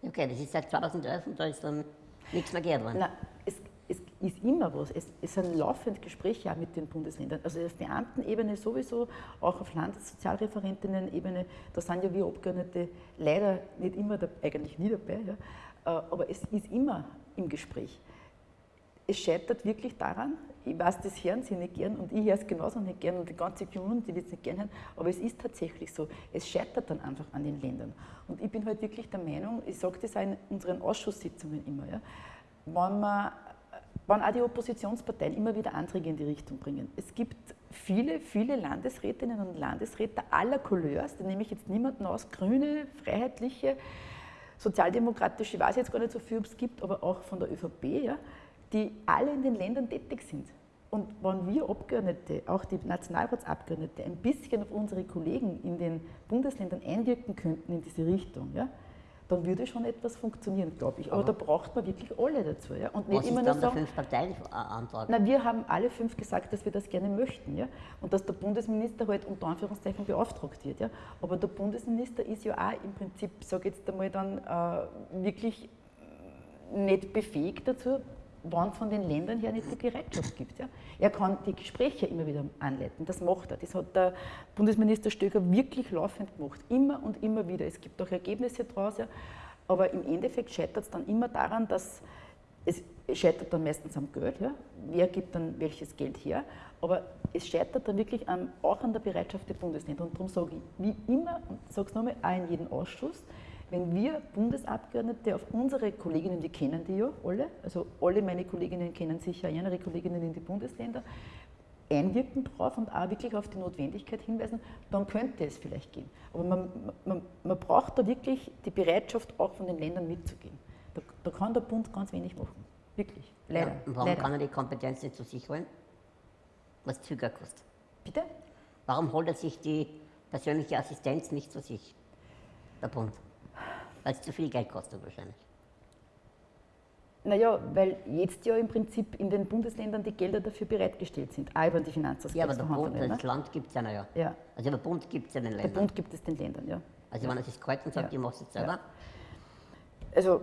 Okay, das ist seit 2011 und da ist dann nichts mehr gehört worden. Nein, es, es ist immer was. Es, es sind laufend Gespräche auch mit den Bundesländern. Also auf Beamtenebene sowieso, auch auf Landessozialreferentinnen-Ebene. Da sind ja wir Abgeordnete leider nicht immer, da, eigentlich nie dabei. Ja. Äh, aber es ist immer im Gespräch. Es scheitert wirklich daran, ich weiß, das hören Sie nicht gern und ich höre es genauso nicht gern und die ganze Community wird es nicht gern hören, aber es ist tatsächlich so. Es scheitert dann einfach an den Ländern. Und ich bin halt wirklich der Meinung, ich sage das auch in unseren Ausschusssitzungen immer, ja, wenn, man, wenn auch die Oppositionsparteien immer wieder Anträge in die Richtung bringen. Es gibt viele, viele Landesrätinnen und Landesräte aller Couleurs, da nehme ich jetzt niemanden aus, grüne, freiheitliche, sozialdemokratische, ich weiß jetzt gar nicht so viel, ob es gibt, aber auch von der ÖVP, ja, die alle in den Ländern tätig sind. Und wenn wir Abgeordnete, auch die Nationalratsabgeordnete, ein bisschen auf unsere Kollegen in den Bundesländern einwirken könnten in diese Richtung, ja, dann würde schon etwas funktionieren, glaube ich. Aber, Aber, da braucht man wirklich alle dazu. Ja? Und nicht was immer ist dann nur sagen, der Fünf-Parteien-Antrag? Na, wir haben alle fünf gesagt, dass wir das gerne möchten. Ja? Und dass der Bundesminister halt unter Anführungszeichen beauftragt wird. Ja? Aber der Bundesminister ist ja auch im Prinzip, sage jetzt einmal dann, äh, wirklich nicht befähigt dazu, wann von den Ländern her nicht die Bereitschaft gibt. Ja. Er kann die Gespräche immer wieder anleiten, das macht er. Das hat der Bundesminister Stöger wirklich laufend gemacht, immer und immer wieder. Es gibt auch Ergebnisse daraus, ja. aber im Endeffekt scheitert es dann immer daran, dass es scheitert dann meistens am Geld, ja. wer gibt dann welches Geld her, aber es scheitert dann wirklich an, auch an der Bereitschaft der Bundesländer. Und darum sage ich, wie immer, und sage es nochmal, auch in jedem Ausschuss, Wenn wir Bundesabgeordnete auf unsere Kolleginnen, die kennen die ja alle, also alle meine Kolleginnen kennen sicher ihre Kolleginnen in die Bundesländer, einwirken drauf und auch wirklich auf die Notwendigkeit hinweisen, dann könnte es vielleicht gehen. Aber man, man, man braucht da wirklich die Bereitschaft, auch von den Ländern mitzugehen. Da, da kann der Bund ganz wenig machen. Wirklich. Leider. Ja, warum Leider. kann er die Kompetenz nicht zu sich holen? Was Züger kostet. Bitte? Warum holt er sich die persönliche Assistenz nicht zu sich, der Bund? Weil es zu viel Geld kostet wahrscheinlich. Naja, weil jetzt ja im Prinzip in den Bundesländern die Gelder dafür bereitgestellt sind, auch über die Finanzausgleichsverhandlungen. Ja, aber der Bund, das? Land gibt es ja ja. ja. Also der Bund gibt es ja den Ländern. Der Bund gibt es den Ländern, ja. Also ja. wenn er sich kalt und sagt, ja. ich mache es jetzt selber. Ja. Also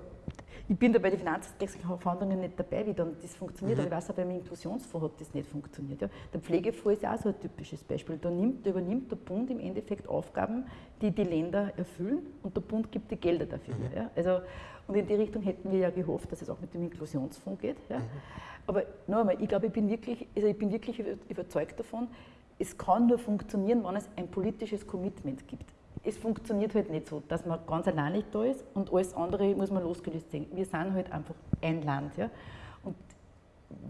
ich bin da bei den Finanzverhandlungen nicht dabei, wie dann das funktioniert, mhm. aber ich weiß auch, beim Inklusionsfonds hat das nicht funktioniert. Ja. Der Pflegefonds ist auch so ein typisches Beispiel. Da, nimmt, da übernimmt der Bund im Endeffekt Aufgaben, die die Länder erfüllen und der Bund gibt die Gelder dafür. Mhm. Ja. Also, und in die Richtung hätten wir ja gehofft, dass es auch mit dem Inklusionsfonds geht. Ja. Mhm. Aber noch einmal, ich glaube, ich bin, wirklich, also ich bin wirklich überzeugt davon, es kann nur funktionieren, wenn es ein politisches Commitment gibt es funktioniert halt nicht so, dass man ganz alleinig da ist und alles andere muss man losgelöst sehen. Wir sind halt einfach ein Land. Ja? Und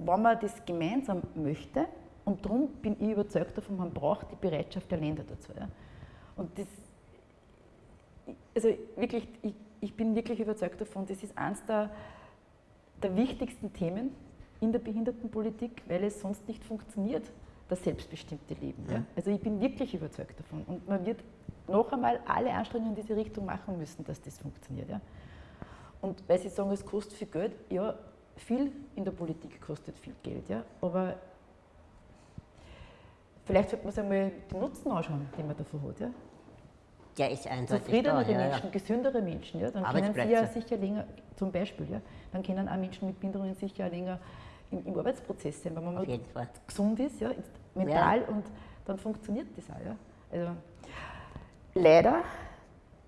wenn man das gemeinsam möchte, und darum bin ich überzeugt davon, man braucht die Bereitschaft der Länder dazu. Ja? Und das, also wirklich, ich, ich bin wirklich überzeugt davon, das ist eines der, der wichtigsten Themen in der Behindertenpolitik, weil es sonst nicht funktioniert, das selbstbestimmte Leben. Ja? Also ich bin wirklich überzeugt davon. Und man wird noch einmal alle Anstrengungen in diese Richtung machen müssen, dass das funktioniert. Ja? Und weil Sie sagen, es kostet viel Geld, ja, viel in der Politik kostet viel Geld, ja, aber vielleicht sollte man sich einmal den Nutzen anschauen, den man davon hat. Ja? Der ist eindeutig Zufriedenere da, Menschen, ja. gesündere Menschen, ja, dann können sie ja sicher länger, zum Beispiel, ja, dann können auch Menschen mit Behinderungen sicher länger im, im Arbeitsprozess sein, wenn man mal gesund ist, ja, mental ja. und dann funktioniert das auch. Ja. Also, leider,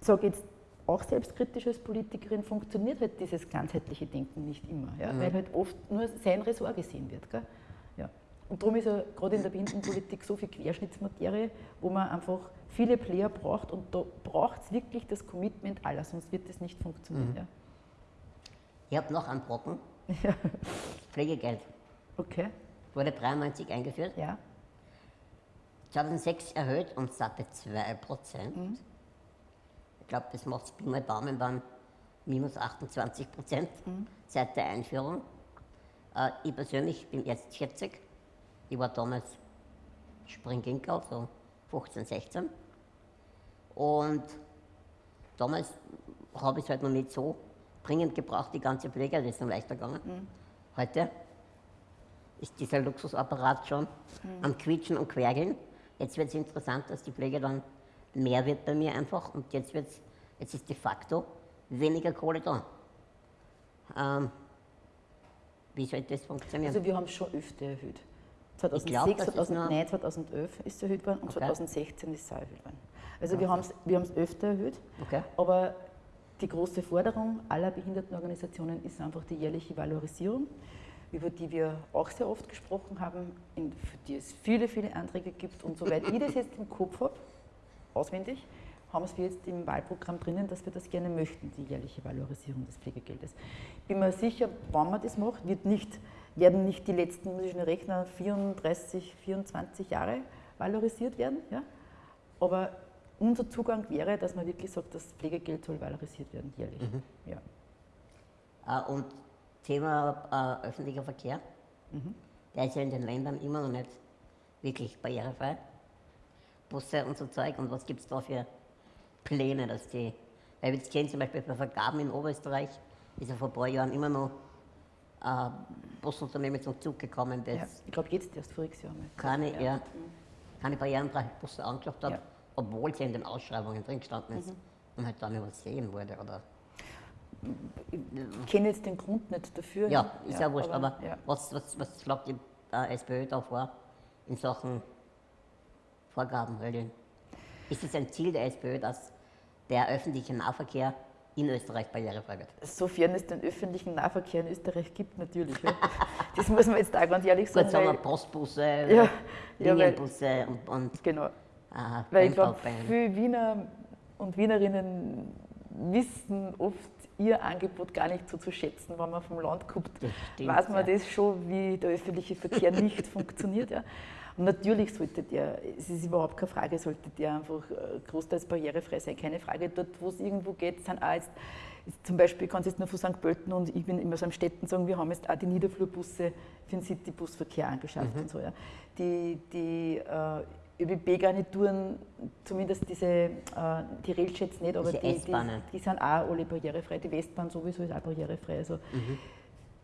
sage ich jetzt auch selbstkritisch als Politikerin, funktioniert halt dieses ganzheitliche Denken nicht immer, ja, mhm. weil halt oft nur sein Ressort gesehen wird. Gell? Ja. Und darum ist ja gerade in der Behindertenpolitik so viel Querschnittsmaterie, wo man einfach viele Player braucht und da braucht es wirklich das Commitment aller, sonst wird das nicht funktionieren. Mhm. Ja. Ich habe noch einen Brocken. <laughs> Ja. Pflegegeld. Okay. Wurde 93 eingeführt. Ja. 2006 erhöht um satte 2 Prozent. Mhm. Ich glaube, das macht es Pi mal Daumen dann minus 28 Prozent mhm. seit der Einführung. Äh, ich persönlich bin jetzt 40. Ich war damals Springginkel, so 15, 16. Und damals habe ich es halt noch nicht so dringend gebraucht, die ganze Pflege, das ist noch leichter gegangen. Mhm. Heute ist dieser Luxusapparat schon mhm. am Quietschen und Quergeln. Jetzt wird es interessant, dass die Pflege dann mehr wird bei mir einfach und jetzt, wird's, jetzt ist de facto weniger Kohle da. Ähm, wie soll das funktionieren? Also wir haben es schon öfter erhöht. 2006, glaub, 2009, 2011 ist es erhöht worden und okay. 2016 ist es auch erhöht worden. Also okay. wir haben es wir öfter erhöht, okay. aber die große Forderung aller Behindertenorganisationen ist einfach die jährliche Valorisierung über die wir auch sehr oft gesprochen haben, in, für die es viele, viele Anträge gibt. Und soweit ich das jetzt im Kopf habe, auswendig, haben wir jetzt im Wahlprogramm drinnen, dass wir das gerne möchten, die jährliche Valorisierung des Pflegegeldes. Ich bin mir sicher, wann man das macht, wird nicht, werden nicht die letzten, muss ich rechnen, 34, 24 Jahre valorisiert werden. Ja? Aber unser Zugang wäre, dass man wirklich sagt, das Pflegegeld soll valorisiert werden jährlich. Mhm. Ja. Ah, und Thema äh, öffentlicher Verkehr. Mhm. Der ist ja in den Ländern immer noch nicht wirklich barrierefrei. Busse und so Zeug. Und was gibt es da für Pläne, dass die. Weil wir jetzt kennen zum Beispiel bei Vergaben in Oberösterreich, ist ja vor ein paar Jahren immer noch äh, Busunternehmen zum Zug gekommen, das. Ja, ich glaube, jetzt erst voriges Jahr. Keine, ja. ja. keine barrierefreie Busse angeschafft hat, ja. obwohl sie in den Ausschreibungen drin gestanden ist mhm. und halt dann übersehen wurde. Oder ich kenne jetzt den Grund nicht dafür. Ja, ist ja, ja wurscht, aber, aber ja. was, was, was schlagt die SPÖ da vor in Sachen Vorgabenregeln? Ist es ein Ziel der SPÖ, dass der öffentliche Nahverkehr in Österreich barrierefrei wird? Sofern es den öffentlichen Nahverkehr in Österreich gibt, natürlich. Ja. <laughs> Das muss man jetzt auch ganz ehrlich sagen. Gut, sagen wir Postbusse, <laughs> ja, Linienbusse ja, und, und Genau. Aha, weil ich glaube, viele Wiener und Wienerinnen wissen oft ihr Angebot gar nicht so zu schätzen, wenn man vom Land kommt. stimmt, weiß man ja. das schon, wie der öffentliche Verkehr <laughs> nicht funktioniert. Ja. Und natürlich sollte der, es ist überhaupt keine Frage, sollte der einfach äh, großteils barrierefrei sein, keine Frage. Dort, wo es irgendwo geht, sind auch jetzt, zum Beispiel, kann es jetzt nur von St. Pölten und ich bin immer so am Städten sagen, wir haben jetzt auch die Niederflurbusse für den Citybusverkehr angeschafft und so. Ja. Die, die äh, ÖBB-Garnituren, zumindest diese, äh, die Railchats nicht, aber die, die, die sind auch alle barrierefrei. Die Westbahn sowieso ist auch barrierefrei. Also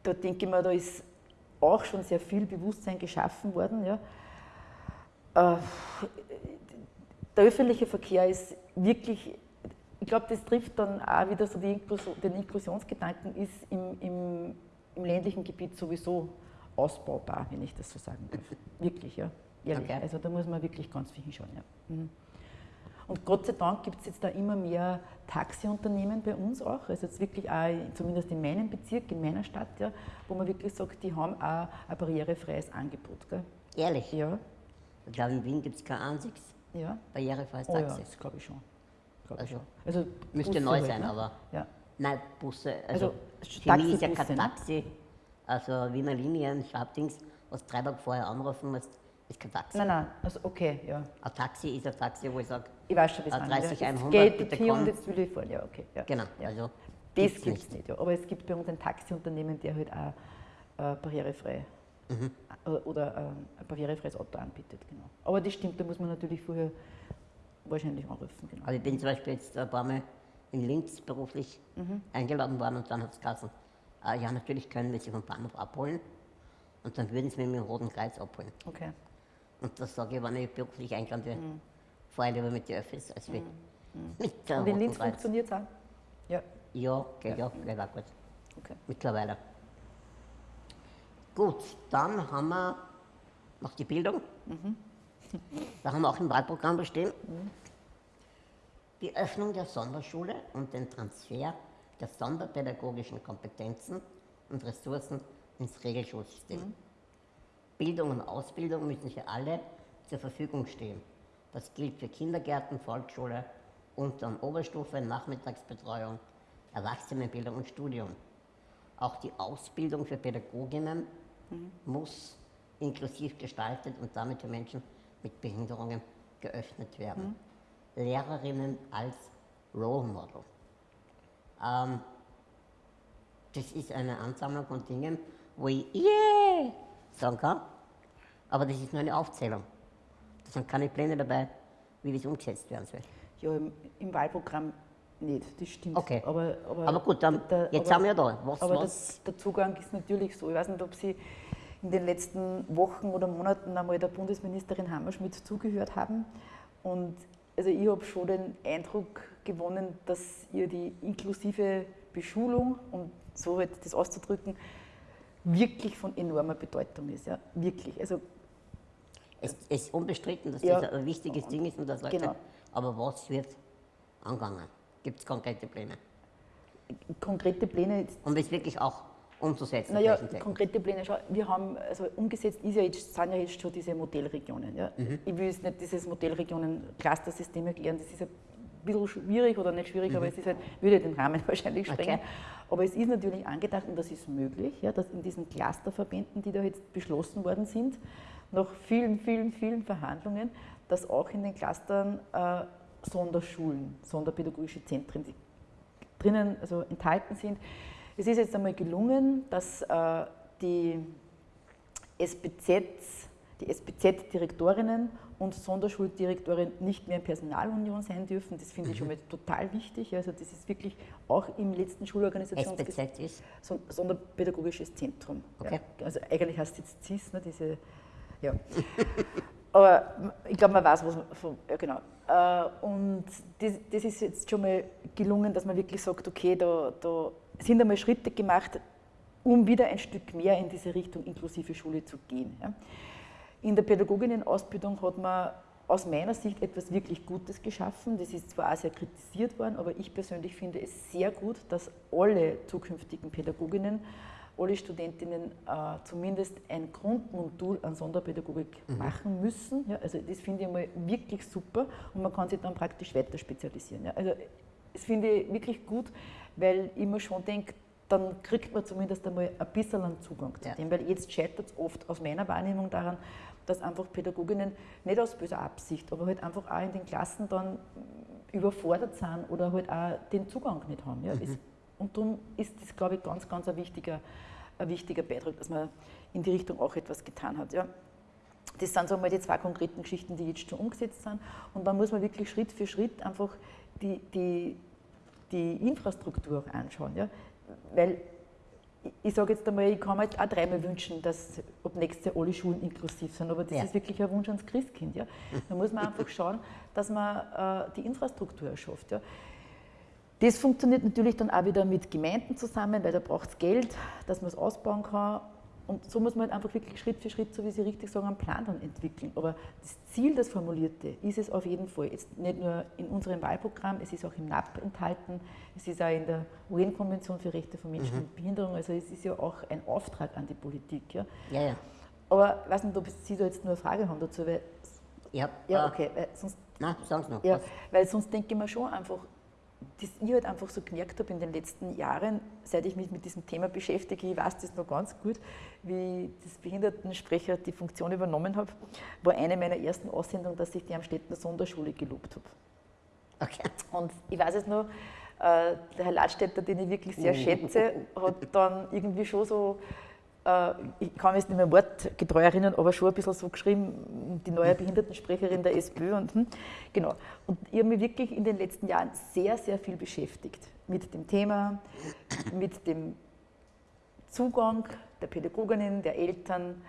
da denke ich mir, da ist auch schon sehr viel Bewusstsein geschaffen worden. Ja. Äh, der öffentliche Verkehr ist wirklich, ich glaube, das trifft dann auch wieder so Inklusion, den Inklusionsgedanken, ist im, im, im ländlichen Gebiet sowieso ausbaubar, wenn ich das so sagen darf. Wirklich, ja. Ehrlich. Okay. Also da muss man wirklich ganz viel hinschauen. Ja. Mhm. Und Gott sei Dank gibt es jetzt da immer mehr Taxiunternehmen bei uns auch, also jetzt wirklich auch, zumindest in meinem Bezirk, in meiner Stadt, ja, wo man wirklich sagt, die haben auch ein barrierefreies Angebot. Gell? Ehrlich? Ja, Ich glaube, in Wien gibt es kein einziges ja. barrierefreies Oh ja, Taxi. das glaube ich schon. Glaub ich Also, schon. Also Müsste Busse neu halt, sein, ne? aber. Ja. Nein, Busse. Also, Also, für mich ist ja kein ne? Taxi. Also Wiener Linien, Schabdings, was drei Tage vorher anrufen musst, ist kein Taxi. Nein, nein, also okay, ja. Ein Taxi ist ein Taxi, wo ich sage, Ich weiß schon, meint, 30, ja. 100, Jetzt geht bitte hier und komm. jetzt will ich fahren, ja, okay. Ja. genau, Ja. also Das gibt es nicht, ja. aber es gibt bei uns ein Taxiunternehmen, der halt auch äh, barrierefrei Mhm. äh, oder äh, ein barrierefreies Auto anbietet. Genau. Aber das stimmt, da muss man natürlich vorher wahrscheinlich anrufen. Genau. Also ich bin zum Beispiel jetzt ein paar Mal in Linz beruflich Mhm. eingeladen worden und dann hat es gesagt, ah, ja natürlich können wir sie vom Bahnhof abholen und dann würden sie mich mit dem Roten Kreuz abholen. Okay. Und das sage ich, wenn ich beruflich eingeladen werde, fahre ich lieber mit den Öffis als mit, mit der Mhm. Und in Linz funktioniert es auch? Ja, Ja, geht ja, geht auch gut. okay. Mittlerweile. Gut, dann haben wir noch die Bildung. Da haben wir auch im Wahlprogramm bestehen. Die Öffnung der Sonderschule und den Transfer der sonderpädagogischen Kompetenzen und Ressourcen ins Regelschulsystem. Bildung und Ausbildung müssen für alle zur Verfügung stehen. Das gilt für Kindergärten, Volksschule, Unter- und Oberstufe, Nachmittagsbetreuung, Erwachsenenbildung und Studium. Auch die Ausbildung für Pädagoginnen muss inklusiv gestaltet und damit für Menschen mit Behinderungen geöffnet werden. Lehrerinnen als Role Model. Ähm, das ist eine Ansammlung von Dingen, wo ich yeah sagen kann, aber das ist nur eine Aufzählung. Da sind keine Pläne dabei, wie das umgesetzt werden soll. Ja, im, im Wahlprogramm nicht, das stimmt. Okay. Aber, aber, Aber gut, dann, jetzt aber- sind wir ja da. Was, aber was? das, der Zugang ist natürlich so. Ich weiß nicht, ob Sie in den letzten Wochen oder Monaten einmal der Bundesministerin Hammerschmidt zugehört haben. Und also ich habe schon den Eindruck gewonnen, dass ihr die inklusive Beschulung, um so halt das auszudrücken, wirklich von enormer Bedeutung ist. Ja? Wirklich. Also Es es ist unbestritten, dass Ja. das ein wichtiges Ding ist und das Leute, Genau. aber was wird angegangen? Gibt es konkrete Pläne? konkrete Pläne Um das wirklich auch umzusetzen. Naja, konkrete Pläne, schau, wir haben, also umgesetzt ist ja jetzt, sind ja jetzt schon diese Modellregionen. Ja. Ich will jetzt nicht dieses Modellregionen-Clustersystem erklären, das ist ein bisschen schwierig oder nicht schwierig, aber es ist halt, würde den Rahmen <laughs> wahrscheinlich sprengen. Okay. Aber es ist natürlich angedacht und das ist möglich, ja, dass in diesen Clusterverbänden, die da jetzt beschlossen worden sind, nach vielen, vielen, vielen Verhandlungen, dass auch in den Clustern äh, Sonderschulen, sonderpädagogische Zentren drinnen also enthalten sind. Es ist jetzt einmal gelungen, dass äh, die SPZs, die SPZ-Direktorinnen und Sonderschuldirektoren nicht mehr in Personalunion sein dürfen. Das finde ich schon mal total wichtig. Also das ist wirklich auch im letzten Schulorganisationsgesetz ist? Son- Sonderpädagogisches Zentrum. Okay. Ja. Also eigentlich heißt es jetzt CIS, ne, diese, ja. <laughs> Aber ich glaube, man weiß, was man von, ja genau. Äh, Und das, das ist jetzt schon mal gelungen, dass man wirklich sagt, okay, da, da sind einmal Schritte gemacht, um wieder ein Stück mehr in diese Richtung inklusive Schule zu gehen. Ja. In der Pädagoginnenausbildung hat man aus meiner Sicht etwas wirklich Gutes geschaffen. Das ist zwar auch sehr kritisiert worden, aber ich persönlich finde es sehr gut, dass alle zukünftigen Pädagoginnen, alle Studentinnen äh, zumindest ein Grundmodul an Sonderpädagogik machen müssen. Ja, also das finde ich mal wirklich super und man kann sich dann praktisch weiter spezialisieren. Ja. Also das finde ich wirklich gut, weil ich mir schon denke, dann kriegt man zumindest einmal ein bisschen einen Zugang zu Ja. dem, weil jetzt scheitert es oft aus meiner Wahrnehmung daran, dass einfach Pädagoginnen nicht aus böser Absicht, aber halt einfach auch in den Klassen dann überfordert sind oder halt auch den Zugang nicht haben. Ja. Es, und darum ist das, glaube ich, ganz, ganz ein wichtiger, ein wichtiger Beitrag, dass man in die Richtung auch etwas getan hat. Ja. Das sind so mal die zwei konkreten Geschichten, die jetzt schon umgesetzt sind. Und dann muss man wirklich Schritt für Schritt einfach die, die, die Infrastruktur anschauen. Ja? Weil ich- sage jetzt einmal, ich kann mir jetzt auch dreimal wünschen, dass ab nächstes Jahr alle Schulen inklusiv sind, aber das Ja. ist wirklich ein Wunsch ans Christkind. Ja? Da muss man einfach schauen, dass man äh, die Infrastruktur erschafft. Ja? Das funktioniert natürlich dann auch wieder mit Gemeinden zusammen, weil da braucht es Geld, dass man es ausbauen kann. Und so muss man halt einfach wirklich Schritt für Schritt, so wie Sie richtig sagen, einen Plan dann entwickeln. Aber das Ziel, das Formulierte, ist es auf jeden Fall. Jetzt nicht nur in unserem Wahlprogramm, es ist auch im NAP enthalten, es ist auch in der UN-Konvention für Rechte von Menschen mit Behinderung. Also es ist ja auch ein Auftrag an die Politik. Ja. Ja, ja. Aber ich weiß nicht, ob Sie da jetzt nur eine Frage haben dazu, weil, hab, ja, äh, okay, weil sonst Na, sagen Sie noch. ja, was? weil sonst denke ich mir schon einfach, dass ich halt einfach so gemerkt habe in den letzten Jahren, seit ich mich mit diesem Thema beschäftige, ich weiß das noch ganz gut, wie ich das Behindertensprecher die Funktion übernommen habe, war eine meiner ersten Aussendungen, dass ich die Amstettner Sonderschule gelobt habe. Okay. Und ich weiß es noch, äh, der Herr Ladstätter, den ich wirklich sehr schätze, hat dann irgendwie schon so, ich kann mich jetzt nicht mehr wortgetreu erinnern, aber schon ein bisschen so geschrieben, die neue Behindertensprecherin der SPÖ. Und, hm, genau. und ich habe mich wirklich in den letzten Jahren sehr, sehr viel beschäftigt mit dem Thema, mit dem Zugang der Pädagoginnen, der Eltern.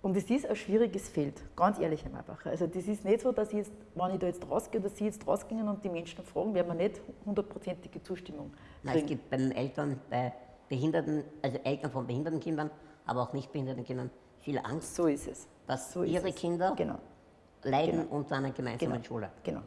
Und es ist ein schwieriges Feld, ganz ehrlich, Herr Marbacher. Also das ist nicht so, dass ich jetzt, wenn ich da jetzt rausgehe oder Sie jetzt rausgehen und die Menschen fragen, werden wir nicht hundertprozentige Zustimmung Nein, es kriegen. gibt beim Eltern, bei Behinderten, also Eltern von behinderten Kindern, aber auch nicht behinderten Kindern, viel Angst, So ist es. dass So ihre. Kinder Genau, leiden Genau. unter einer gemeinsamen Genau. Schule. genau.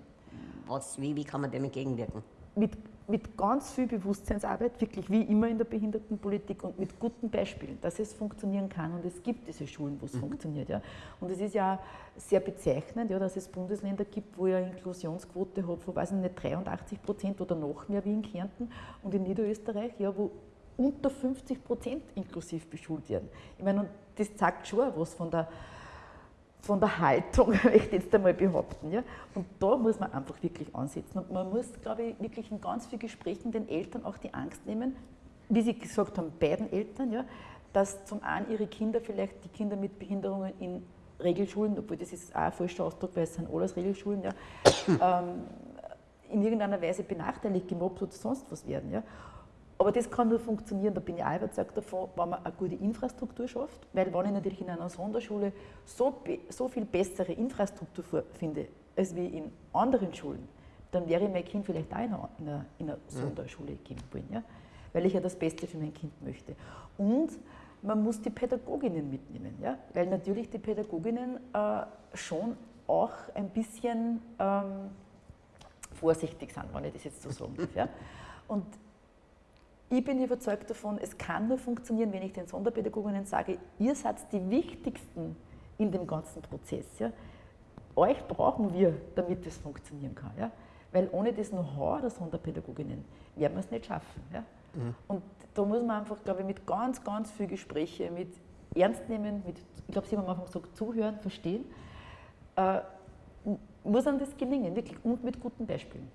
Was, wie, wie kann man dem entgegenwirken? Mit, mit ganz viel Bewusstseinsarbeit, wirklich wie immer in der Behindertenpolitik und mit guten Beispielen, dass es funktionieren kann. Und es gibt diese Schulen, wo es funktioniert. Ja. Und es ist ja sehr bezeichnend, ja, dass es Bundesländer gibt, wo eine Inklusionsquote habe von, weiß ich nicht, 83 Prozent oder noch mehr wie in Kärnten und in Niederösterreich, ja, wo unter 50 Prozent inklusiv beschult werden. Ich meine, und das zeigt schon was von der von der Haltung, <laughs> möchte ich jetzt einmal behaupten. Ja? Und da muss man einfach wirklich ansetzen. Und man muss, glaube ich, wirklich in ganz vielen Gesprächen den Eltern auch die Angst nehmen, wie Sie gesagt haben, beiden Eltern, ja, dass zum einen ihre Kinder vielleicht die Kinder mit Behinderungen in Regelschulen, obwohl das ist auch ein falscher Ausdruck, weil es sind alles Regelschulen, ja, <laughs> ähm, in irgendeiner Weise benachteiligt, gemobbt oder sonst was werden. Ja. Aber das kann nur funktionieren, da bin ich auch überzeugt davon, wenn man eine gute Infrastruktur schafft. Weil wenn ich natürlich in einer Sonderschule so, so viel bessere Infrastruktur finde, als wie in anderen Schulen, dann wäre mein Kind vielleicht auch in einer, in einer, in einer Sonderschule gehen wollen. Ja? Weil ich ja das Beste für mein Kind möchte. Und man muss die Pädagoginnen mitnehmen. Ja? Weil natürlich die Pädagoginnen äh, schon auch ein bisschen ähm, vorsichtig sind, wenn ich das jetzt so sagen darf. Ja? Und ich bin überzeugt davon, es kann nur funktionieren, wenn ich den Sonderpädagoginnen sage, ihr seid die Wichtigsten in dem ganzen Prozess. Ja? Euch brauchen wir, damit es funktionieren kann. Ja? Weil ohne das Know-how der Sonderpädagoginnen werden wir es nicht schaffen. Ja? Und da muss man einfach, glaube ich, mit ganz, ganz viel Gespräche, mit Ernst nehmen, mit, ich glaube, Sie haben am Anfang gesagt, zuhören, verstehen, äh, muss einem das gelingen, wirklich, und mit guten Beispielen.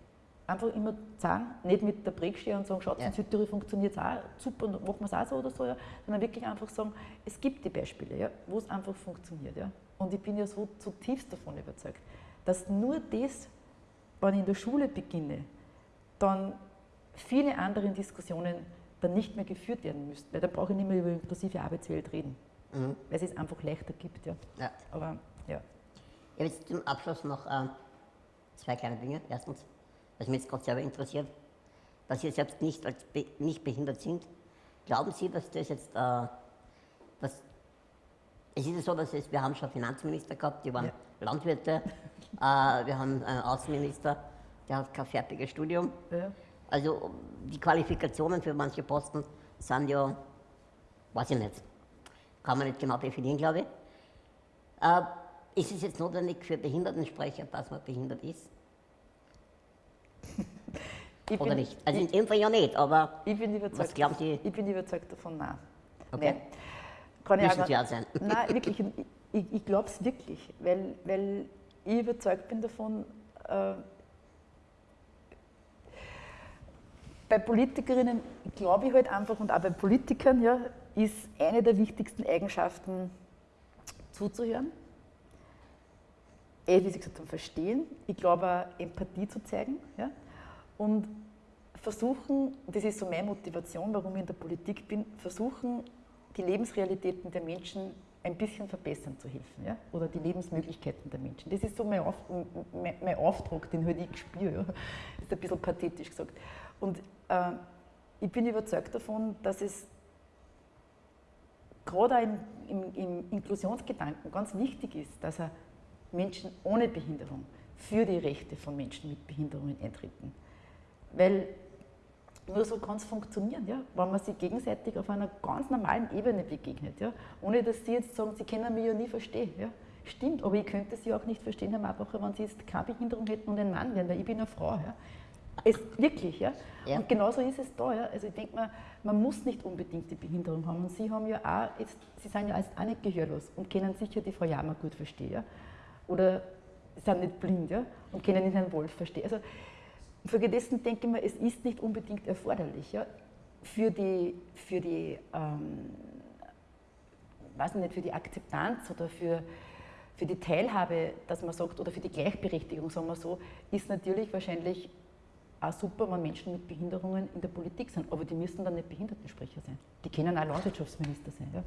Einfach immer sagen, nicht mit der Prägsteher und sagen, schaut, Ja. in Südtirol funktioniert es auch, super, machen wir es auch so oder so, ja, sondern wirklich einfach sagen, es gibt die Beispiele, ja, wo es einfach funktioniert. Ja. Und ich bin ja so zutiefst davon überzeugt, dass nur das, wenn ich in der Schule beginne, dann viele andere Diskussionen dann nicht mehr geführt werden müssten, weil dann brauche ich nicht mehr über inklusive Arbeitswelt reden, Mhm. weil es es einfach leichter gibt. Ja. Ja. Aber ja. Ich habe jetzt zum Abschluss noch äh, zwei kleine Dinge. Erstens, was mich jetzt gerade selber interessiert, dass Sie selbst nicht, als be nicht behindert sind. Glauben Sie, dass das jetzt, äh, dass, es ist ja so, dass es, wir haben schon Finanzminister gehabt, die waren Ja. Landwirte, <laughs> äh, wir haben einen Außenminister, der hat kein fertiges Studium. Ja. Also die Qualifikationen für manche Posten sind ja, weiß ich nicht, kann man nicht genau definieren, glaube ich. Äh, ist es jetzt notwendig für Behindertensprecher, dass man behindert ist? Ich Oder bin- nicht? Also in ich- dem Fall ja nicht, aber Ich bin überzeugt, Was glauben Sie? Ich bin überzeugt davon, nein. Okay. Nein. Kann ich Müssen auch Sie auch sein. Nein, wirklich. Ich, ich, ich glaube es wirklich, weil, weil ich überzeugt bin davon, äh, bei Politikerinnen glaube ich halt einfach und auch bei Politikern ja, ist eine der wichtigsten Eigenschaften zuzuhören. Eh, wie Sie gesagt haben, verstehen. Ich glaube Empathie zu zeigen. Ja? Und versuchen, das ist so meine Motivation, warum ich in der Politik bin, versuchen, die Lebensrealitäten der Menschen ein bisschen verbessern zu helfen. Ja? Oder die Lebensmöglichkeiten der Menschen. Das ist so mein, Auf, mein, mein Auftrag, den halt ich spüre. Ja? Ist ein bisschen pathetisch gesagt. Und äh, ich bin überzeugt davon, dass es gerade im, im, im Inklusionsgedanken ganz wichtig ist, dass er Menschen ohne Behinderung für die Rechte von Menschen mit Behinderungen eintreten. Weil nur so kann es funktionieren, ja? wenn man sich gegenseitig auf einer ganz normalen Ebene begegnet. Ja? Ohne dass Sie jetzt sagen, Sie können mich ja nie verstehen. Ja? Stimmt, aber ich könnte Sie auch nicht verstehen, Herr Marbacher, wenn Sie jetzt keine Behinderung hätten und ein Mann wären, weil ich bin eine Frau. Ja? Es, wirklich, ja? Ja. Und genauso ist es da. Ja? Also ich denke mal, man muss nicht unbedingt die Behinderung haben. Und Sie haben ja auch, jetzt, Sie sind ja jetzt auch nicht gehörlos und können sicher die Frau Jammer gut verstehen. Ja? Oder sind nicht blind ja? und können den Herrn Wolf verstehen. Also Folgedessen denke ich mir, es ist nicht unbedingt erforderlich ja, für die, für die, ähm, weiß nicht, für die Akzeptanz oder für, für die Teilhabe, dass man sagt, oder für die Gleichberechtigung, sagen wir so, ist natürlich wahrscheinlich auch super, wenn Menschen mit Behinderungen in der Politik sind. Aber die müssen dann nicht Behindertensprecher sein. Die können auch Landwirtschaftsminister sein. Ja,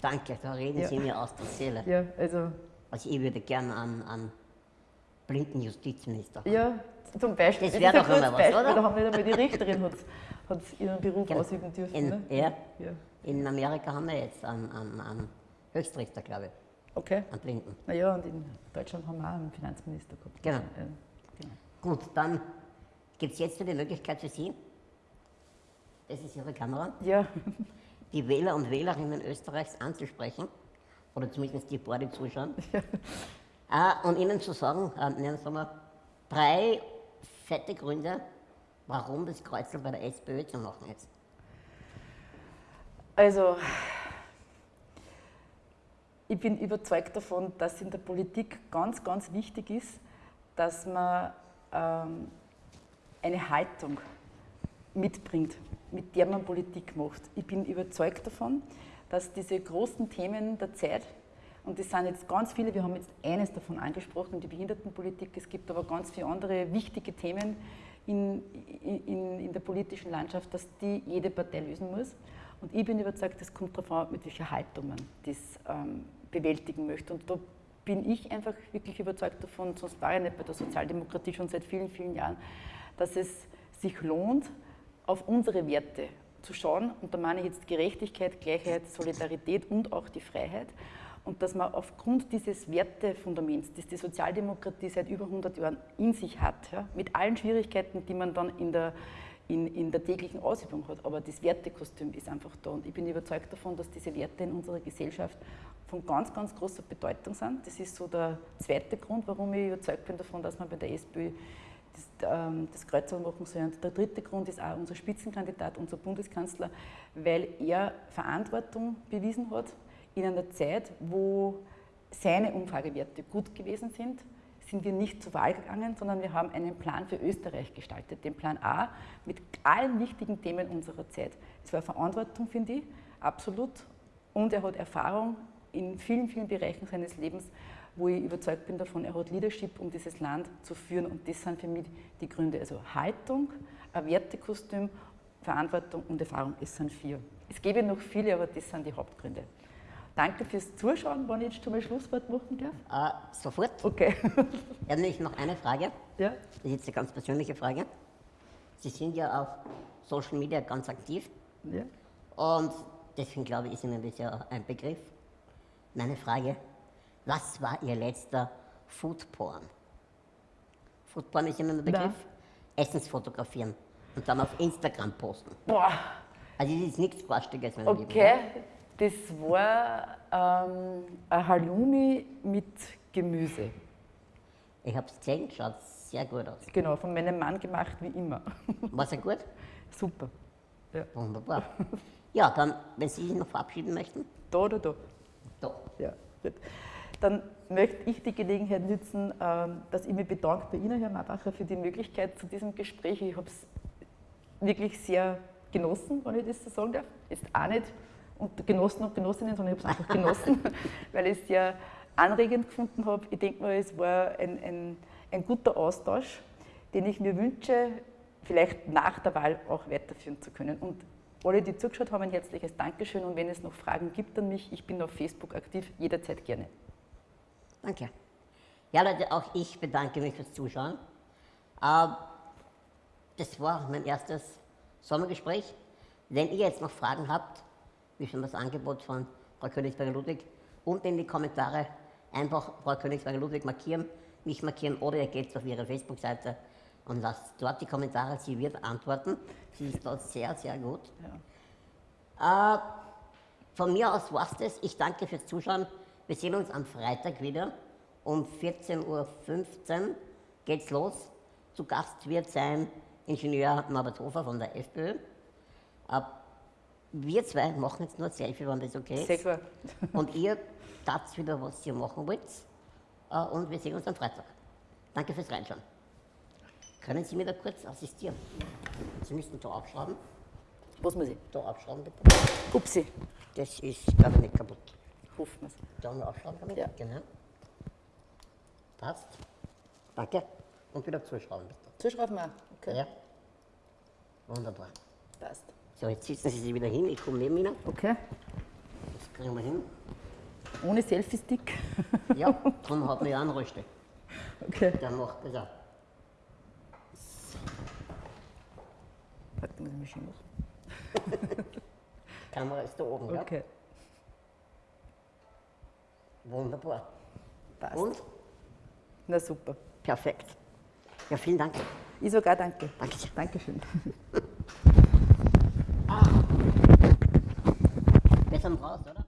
danke, da reden Ja. Sie mir aus der Seele. ja also, Also ich würde gerne einen, einen blinden Justizminister haben. ja zum Beispiel. Das ist wär ein doch einmal was, Beispiel, oder? Da haben nicht einmal die Richterin hat, hat ihren Beruf Genau. ausüben dürfen. In, ne? ja, ja. in Amerika haben wir jetzt einen, einen, einen Höchstrichter, glaube ich, Okay. einen Blinden. Naja, und in Deutschland haben wir auch einen Finanzminister gehabt. Genau. Ja, genau. Gut, dann gibt es jetzt die Möglichkeit für Sie, das ist Ihre Kamera, ja, die Wähler und Wählerinnen Österreichs anzusprechen, oder zumindest die paar, die zuschauen, äh, und ihnen zu sagen, äh, nennen sagen wir, drei fette Gründe, warum das Kreuzel bei der SPÖ zu machen ist. also ich bin überzeugt davon, dass in der Politik ganz, ganz wichtig ist, dass man ähm, eine Haltung mitbringt, mit der man Politik macht. Ich bin überzeugt davon, dass diese großen Themen der Zeit, und das sind jetzt ganz viele, wir haben jetzt eines davon angesprochen, die Behindertenpolitik, es gibt aber ganz viele andere wichtige Themen in, in, in der politischen Landschaft, dass die jede Partei lösen muss. Und ich bin überzeugt, es kommt darauf an, mit welcher Haltung man das ähm, bewältigen möchte. Und da bin ich einfach wirklich überzeugt davon, sonst war ich nicht bei der Sozialdemokratie schon seit vielen, vielen Jahren, dass es sich lohnt, auf unsere Werte zu schauen. Und da meine ich jetzt Gerechtigkeit, Gleichheit, Solidarität und auch die Freiheit. Und dass man aufgrund dieses Wertefundaments, das die Sozialdemokratie seit über 100 Jahren in sich hat, ja, mit allen Schwierigkeiten, die man dann in der, in, in der täglichen Ausübung hat, aber das Wertekostüm ist einfach da. Und ich bin überzeugt davon, dass diese Werte in unserer Gesellschaft von ganz, ganz großer Bedeutung sind. Das ist so der zweite Grund, warum ich überzeugt bin davon, dass man bei der SPÖ das, ähm, das Kreuz machen soll. Und der dritte Grund ist auch unser Spitzenkandidat, unser Bundeskanzler, weil er Verantwortung bewiesen hat in einer Zeit, wo seine Umfragewerte gut gewesen sind, sind wir nicht zur Wahl gegangen, sondern wir haben einen Plan für Österreich gestaltet, den Plan A mit allen wichtigen Themen unserer Zeit. Es war Verantwortung, finde ich, absolut. Und er hat Erfahrung in vielen, vielen Bereichen seines Lebens, wo ich überzeugt bin davon, er hat Leadership, um dieses Land zu führen. Und das sind für mich die Gründe. Also Haltung, ein Wertekostüm, Verantwortung und Erfahrung. Es sind vier. Es gäbe noch viele, aber das sind die Hauptgründe. Danke fürs Zuschauen, wenn ich jetzt schon mal Schlusswort machen darf. Äh, sofort. Okay. <laughs> Ich habe nämlich noch eine Frage. ja. Das ist jetzt eine ganz persönliche Frage. Sie sind ja auf Social Media ganz aktiv ja. und deswegen glaube ich, ist Ihnen das ja ein Begriff. Meine Frage, was war Ihr letzter Foodporn? Foodporn ist Ihnen ein Begriff? Essensfotografieren und dann auf Instagram posten. Boah, Also das ist nichts Garstiges, meine Lieben. okay. Das war ähm, ein Halloumi mit Gemüse. Ich habe es gesehen, schaut sehr gut aus. Genau, von meinem Mann gemacht wie immer. <laughs> War sehr gut? Super. Wunderbar. <laughs> Ja, dann, wenn Sie sich noch verabschieden möchten. Da oder da? Da. Ja, gut. Dann möchte ich die Gelegenheit nutzen, ähm, dass ich mich bedanke bei Ihnen, Herr Mabacher, für die Möglichkeit zu diesem Gespräch. Ich habe es wirklich sehr genossen, wenn ich das so sagen darf. Jetzt auch nicht unter Genossen und Genossinnen, sondern ich habe es einfach genossen, <laughs> weil ich es sehr anregend gefunden habe. Ich denke mal, es war ein, ein, ein guter Austausch, den ich mir wünsche, vielleicht nach der Wahl auch weiterführen zu können. Und alle, die zugeschaut haben, ein herzliches Dankeschön. Und wenn es noch Fragen gibt an mich, ich bin auf Facebook aktiv, jederzeit gerne. Danke. Ja, Leute, auch ich bedanke mich fürs Zuschauen. Äh, das war mein erstes Sommergespräch. Wenn ihr jetzt noch Fragen habt, wie schon das Angebot von Frau Königsberger-Ludwig, unten in die Kommentare einfach Frau Königsberger-Ludwig markieren, mich markieren oder ihr geht auf ihre Facebook-Seite und lasst dort die Kommentare. Sie wird antworten. Sie ist dort sehr, sehr gut. Äh, von mir aus war es das. Ich danke fürs Zuschauen. Wir sehen uns am Freitag wieder. Um 14.15 Uhr geht's los. Zu Gast wird sein Ingenieur Norbert Hofer von der FPÖ. Äh, wir zwei machen jetzt nur ein Selfie, wenn das okay ist. Sehr klar. Und ihr tat wieder, was ihr machen wollt. Äh, Und wir sehen uns am Freitag. Danke fürs Reinschauen. Können Sie mir da kurz assistieren? Sie müssten da abschrauben. Was muss ich? Da abschrauben bitte. Upsi, Das ist, glaube ich, nicht kaputt. Wir es. Da nur abschrauben damit. Ja. Genau. Passt. Danke. Und wieder zuschrauben bitte. Zuschreiben wir. Okay. Ja. Wunderbar. Passt. So, jetzt sitzen Sie sich wieder hin. Ich komme neben Ihnen. Okay. Das kriegen wir hin. Ohne Selfie-Stick. Ja, darum hat man ja einen Röste. Okay. Der macht das auch. Warte, muss ich mich machen. Die <laughs> Kamera ist da oben, ja? Okay. Wunderbar. Passt. Und? Na super. Perfekt. Ja, vielen Dank. Ich sogar danke. Danke. Dankeschön. <laughs> Wir sind raus, oder?